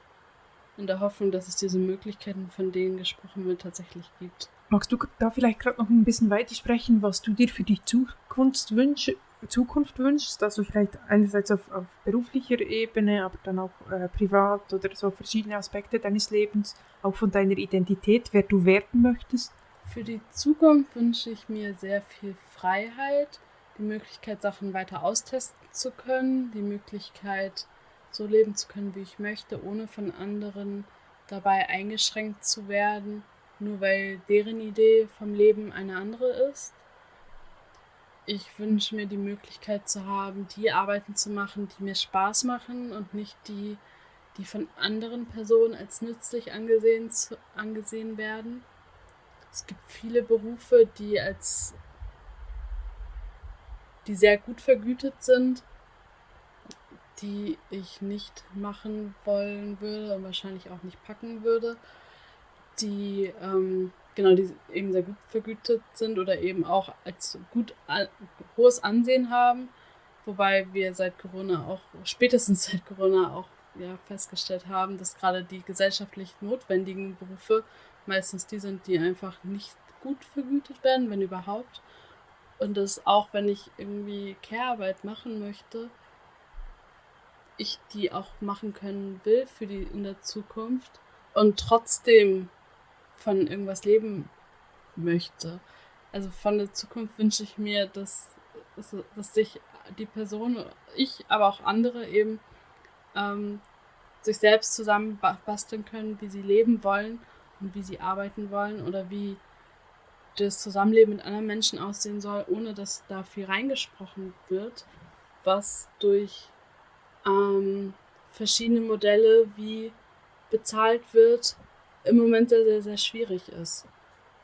in der Hoffnung, dass es diese Möglichkeiten, von denen gesprochen wird, tatsächlich gibt. Magst du da vielleicht gerade noch ein bisschen weiter sprechen, was du dir für die Zukunft, wünsch, Zukunft wünschst? Also vielleicht einerseits auf, auf beruflicher Ebene, aber dann auch äh, privat oder so verschiedene Aspekte deines Lebens, auch von deiner Identität, wer du werden möchtest? Für die Zukunft wünsche ich mir sehr viel Freiheit, die Möglichkeit, Sachen weiter austesten zu können, die Möglichkeit, so leben zu können, wie ich möchte, ohne von anderen dabei eingeschränkt zu werden, nur weil deren Idee vom Leben eine andere ist. Ich wünsche mir die Möglichkeit zu haben, die Arbeiten zu machen, die mir Spaß machen und nicht die, die von anderen Personen als nützlich angesehen, angesehen werden. Es gibt viele Berufe, die als die sehr gut vergütet sind, die ich nicht machen wollen würde und wahrscheinlich auch nicht packen würde, die ähm, genau die eben sehr gut vergütet sind oder eben auch als gut hohes Ansehen haben, wobei wir seit Corona auch spätestens seit Corona auch ja, festgestellt haben, dass gerade die gesellschaftlich notwendigen Berufe meistens die sind, die einfach nicht gut vergütet werden, wenn überhaupt. Und dass auch wenn ich irgendwie Care-Arbeit machen möchte, ich die auch machen können will für die in der Zukunft und trotzdem von irgendwas leben möchte. Also von der Zukunft wünsche ich mir, dass, dass sich die Person, ich, aber auch andere eben ähm, sich selbst zusammen basteln können, wie sie leben wollen und wie sie arbeiten wollen oder wie das Zusammenleben mit anderen Menschen aussehen soll, ohne dass da viel reingesprochen wird, was durch ähm, verschiedene Modelle, wie bezahlt wird, im Moment sehr, sehr, sehr schwierig ist.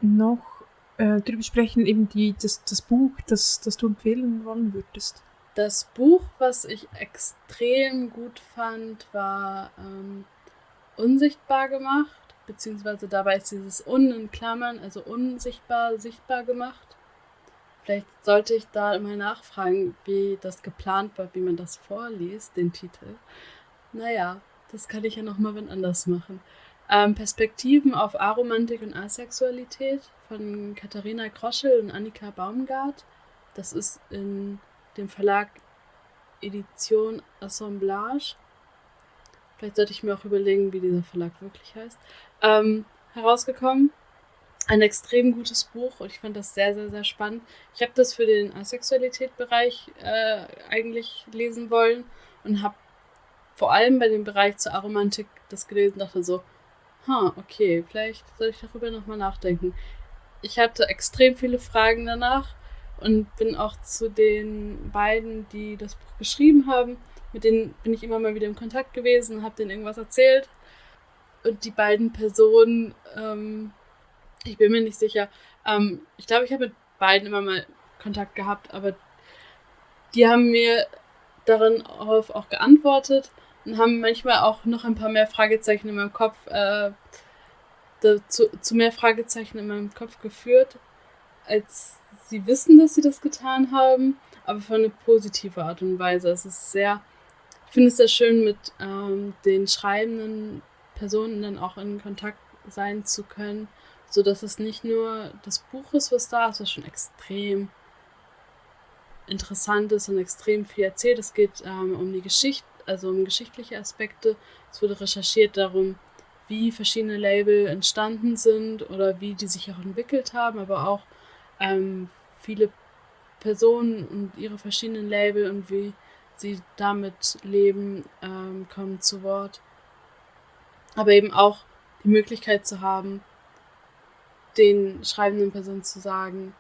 Noch äh, darüber sprechen, eben die, das, das Buch, das, das du empfehlen wollen würdest. Das Buch, was ich extrem gut fand, war ähm, Unsichtbar gemacht beziehungsweise dabei ist dieses Un in Klammern, also unsichtbar, sichtbar gemacht. Vielleicht sollte ich da mal nachfragen, wie das geplant war, wie man das vorliest, den Titel. Naja, das kann ich ja nochmal wenn anders machen. Ähm, Perspektiven auf Aromantik und Asexualität von Katharina Kroschel und Annika Baumgart. Das ist in dem Verlag Edition Assemblage. Vielleicht sollte ich mir auch überlegen, wie dieser Verlag wirklich heißt ähm, herausgekommen. Ein extrem gutes Buch und ich fand das sehr, sehr, sehr spannend. Ich habe das für den Asexualität-Bereich äh, eigentlich lesen wollen und habe vor allem bei dem Bereich zur Aromantik das gelesen und dachte so, ha, okay, vielleicht soll ich darüber nochmal nachdenken. Ich hatte extrem viele Fragen danach und bin auch zu den beiden, die das Buch geschrieben haben, mit denen bin ich immer mal wieder im Kontakt gewesen, habe denen irgendwas erzählt und die beiden Personen, ähm, ich bin mir nicht sicher, ähm, ich glaube, ich habe mit beiden immer mal Kontakt gehabt, aber die haben mir darin auch geantwortet und haben manchmal auch noch ein paar mehr Fragezeichen in meinem Kopf, äh, zu, zu mehr Fragezeichen in meinem Kopf geführt, als sie wissen, dass sie das getan haben, aber von eine positive Art und Weise. Es ist sehr, ich finde es sehr schön, mit ähm, den Schreibenden Personen dann auch in Kontakt sein zu können, so dass es nicht nur das Buch ist, was da ist, was schon extrem interessant ist und extrem viel erzählt. Es geht ähm, um die Geschichte, also um geschichtliche Aspekte. Es wurde recherchiert darum, wie verschiedene Label entstanden sind oder wie die sich auch entwickelt haben, aber auch ähm, viele Personen und ihre verschiedenen Label und wie sie damit leben, ähm, kommen zu Wort aber eben auch die Möglichkeit zu haben, den schreibenden Personen zu sagen,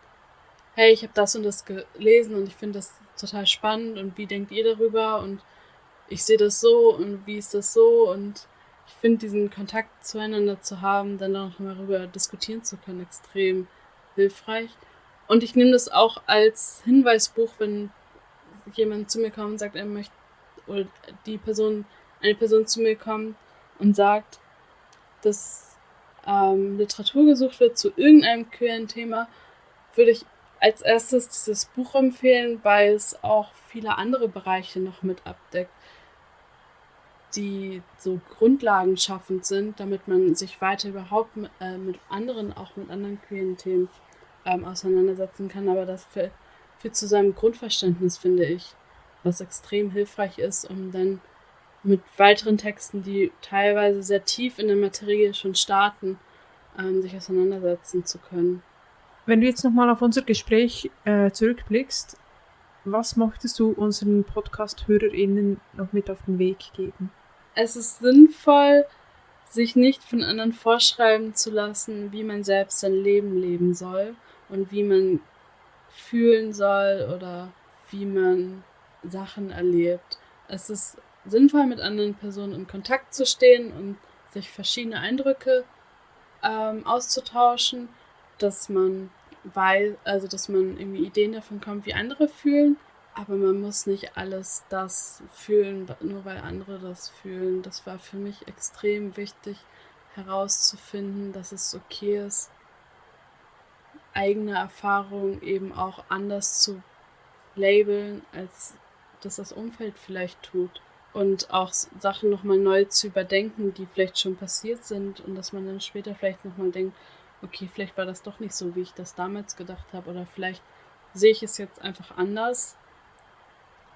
hey, ich habe das und das gelesen und ich finde das total spannend und wie denkt ihr darüber und ich sehe das so und wie ist das so und ich finde diesen Kontakt zueinander zu haben, dann auch mal darüber diskutieren zu können, extrem hilfreich. Und ich nehme das auch als Hinweisbuch, wenn jemand zu mir kommt und sagt, er möchte oder die Person, eine Person zu mir kommt und sagt, dass ähm, Literatur gesucht wird zu irgendeinem queeren Thema, würde ich als erstes dieses Buch empfehlen, weil es auch viele andere Bereiche noch mit abdeckt, die so Grundlagen schaffend sind, damit man sich weiter überhaupt mit, äh, mit anderen, auch mit anderen queeren Themen ähm, auseinandersetzen kann. Aber das führt zu seinem Grundverständnis, finde ich, was extrem hilfreich ist, um dann mit weiteren Texten, die teilweise sehr tief in der Materie schon starten, ähm, sich auseinandersetzen zu können. Wenn du jetzt nochmal auf unser Gespräch äh, zurückblickst, was möchtest du unseren Podcast-HörerInnen noch mit auf den Weg geben? Es ist sinnvoll, sich nicht von anderen vorschreiben zu lassen, wie man selbst sein Leben leben soll und wie man fühlen soll oder wie man Sachen erlebt. Es ist sinnvoll, mit anderen Personen in Kontakt zu stehen und sich verschiedene Eindrücke ähm, auszutauschen, dass man weiß, also dass man irgendwie Ideen davon kommt, wie andere fühlen, aber man muss nicht alles das fühlen, nur weil andere das fühlen. Das war für mich extrem wichtig herauszufinden, dass es okay ist, eigene Erfahrungen eben auch anders zu labeln, als das das Umfeld vielleicht tut und auch Sachen nochmal neu zu überdenken, die vielleicht schon passiert sind und dass man dann später vielleicht nochmal denkt, okay, vielleicht war das doch nicht so, wie ich das damals gedacht habe oder vielleicht sehe ich es jetzt einfach anders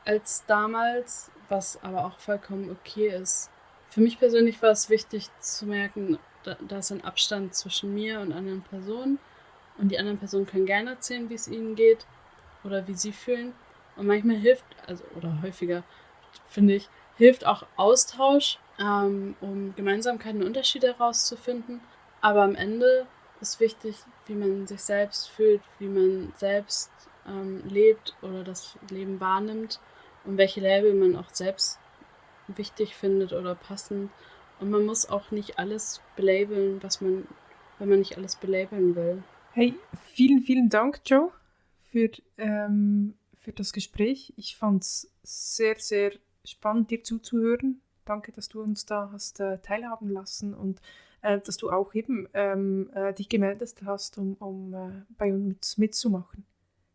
als damals, was aber auch vollkommen okay ist. Für mich persönlich war es wichtig zu merken, da, da ist ein Abstand zwischen mir und anderen Personen und die anderen Personen können gerne erzählen, wie es ihnen geht oder wie sie fühlen und manchmal hilft, also oder häufiger, finde ich, hilft auch Austausch, ähm, um Gemeinsamkeiten und Unterschiede herauszufinden. Aber am Ende ist wichtig, wie man sich selbst fühlt, wie man selbst ähm, lebt oder das Leben wahrnimmt und welche Label man auch selbst wichtig findet oder passend. Und man muss auch nicht alles belabeln, was man, wenn man nicht alles belabeln will. Hey, vielen, vielen Dank, Joe, für, ähm, für das Gespräch. Ich fand es sehr, sehr spannend, dir zuzuhören. Danke, dass du uns da hast äh, teilhaben lassen und äh, dass du auch eben ähm, äh, dich gemeldet hast, um, um äh, bei uns mitzumachen.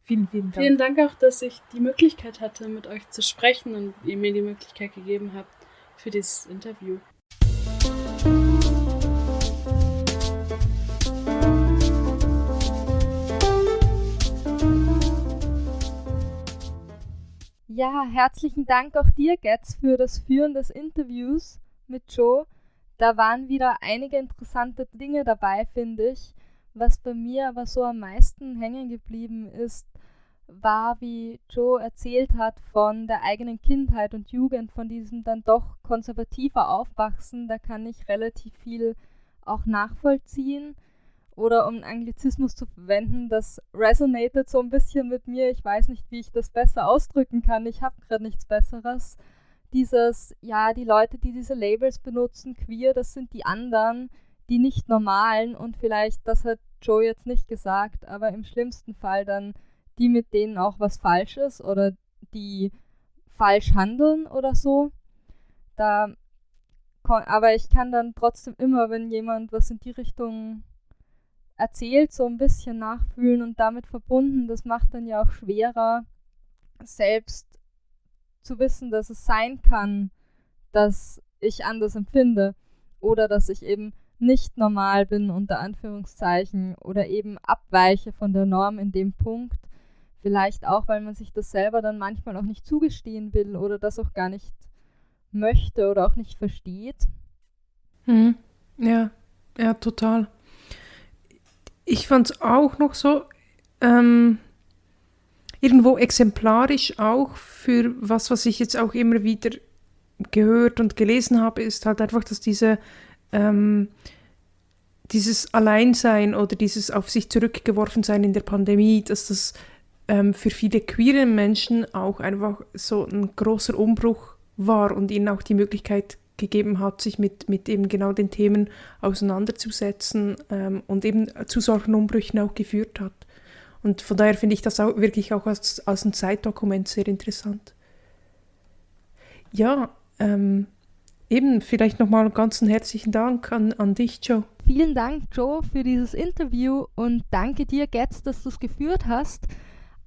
Vielen, vielen Dank. Vielen Dank auch, dass ich die Möglichkeit hatte, mit euch zu sprechen und ihr mir die Möglichkeit gegeben habt für dieses Interview. Ja, herzlichen Dank auch dir, Getz, für das Führen des Interviews mit Joe. Da waren wieder einige interessante Dinge dabei, finde ich. Was bei mir aber so am meisten hängen geblieben ist, war, wie Joe erzählt hat von der eigenen Kindheit und Jugend, von diesem dann doch konservativer Aufwachsen. Da kann ich relativ viel auch nachvollziehen oder um einen Anglizismus zu verwenden, das resonated so ein bisschen mit mir. Ich weiß nicht, wie ich das besser ausdrücken kann. Ich habe gerade nichts Besseres. Dieses, ja, die Leute, die diese Labels benutzen, queer, das sind die anderen, die nicht normalen und vielleicht, das hat Joe jetzt nicht gesagt, aber im schlimmsten Fall dann die, mit denen auch was falsch ist oder die falsch handeln oder so. Da, aber ich kann dann trotzdem immer, wenn jemand was in die Richtung erzählt, so ein bisschen nachfühlen und damit verbunden. Das macht dann ja auch schwerer, selbst zu wissen, dass es sein kann, dass ich anders empfinde oder dass ich eben nicht normal bin unter Anführungszeichen oder eben abweiche von der Norm in dem Punkt. Vielleicht auch, weil man sich das selber dann manchmal auch nicht zugestehen will oder das auch gar nicht möchte oder auch nicht versteht. Hm. Ja, ja, total ich fand es auch noch so ähm, irgendwo exemplarisch auch für was, was ich jetzt auch immer wieder gehört und gelesen habe, ist halt einfach, dass diese ähm, dieses Alleinsein oder dieses auf sich zurückgeworfen sein in der Pandemie, dass das ähm, für viele queere Menschen auch einfach so ein großer Umbruch war und ihnen auch die Möglichkeit gegeben hat, sich mit, mit eben genau den Themen auseinanderzusetzen ähm, und eben zu solchen Umbrüchen auch geführt hat. Und von daher finde ich das auch wirklich auch als, als ein Zeitdokument sehr interessant. Ja, ähm, eben vielleicht nochmal einen herzlichen Dank an, an dich, Joe. Vielen Dank, Joe, für dieses Interview und danke dir, Getz, dass du es geführt hast.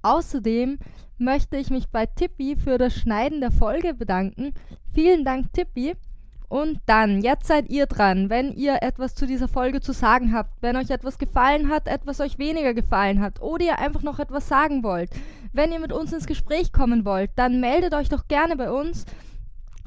Außerdem möchte ich mich bei Tippi für das Schneiden der Folge bedanken. Vielen Dank, Tippi. Und dann, jetzt seid ihr dran, wenn ihr etwas zu dieser Folge zu sagen habt, wenn euch etwas gefallen hat, etwas euch weniger gefallen hat oder ihr einfach noch etwas sagen wollt, wenn ihr mit uns ins Gespräch kommen wollt, dann meldet euch doch gerne bei uns.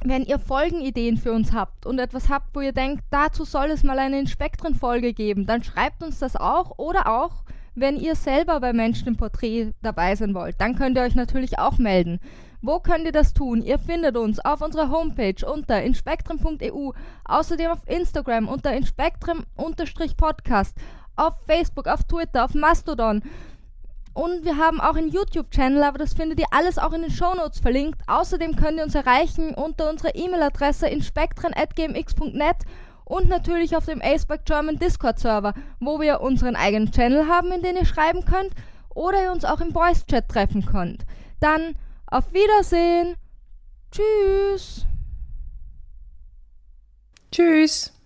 Wenn ihr Folgenideen für uns habt und etwas habt, wo ihr denkt, dazu soll es mal eine Inspektren-Folge geben, dann schreibt uns das auch oder auch, wenn ihr selber bei Menschen im Porträt dabei sein wollt, dann könnt ihr euch natürlich auch melden. Wo könnt ihr das tun? Ihr findet uns auf unserer Homepage unter inspektrum.eu, außerdem auf Instagram unter inspektrum-podcast, auf Facebook, auf Twitter, auf Mastodon. Und wir haben auch einen YouTube-Channel, aber das findet ihr alles auch in den Shownotes verlinkt. Außerdem könnt ihr uns erreichen unter unserer E-Mail-Adresse inspektren.gmx.net und natürlich auf dem Aceback German Discord-Server, wo wir unseren eigenen Channel haben, in den ihr schreiben könnt oder ihr uns auch im Voice-Chat treffen könnt. Dann auf Wiedersehen. Tschüss. Tschüss.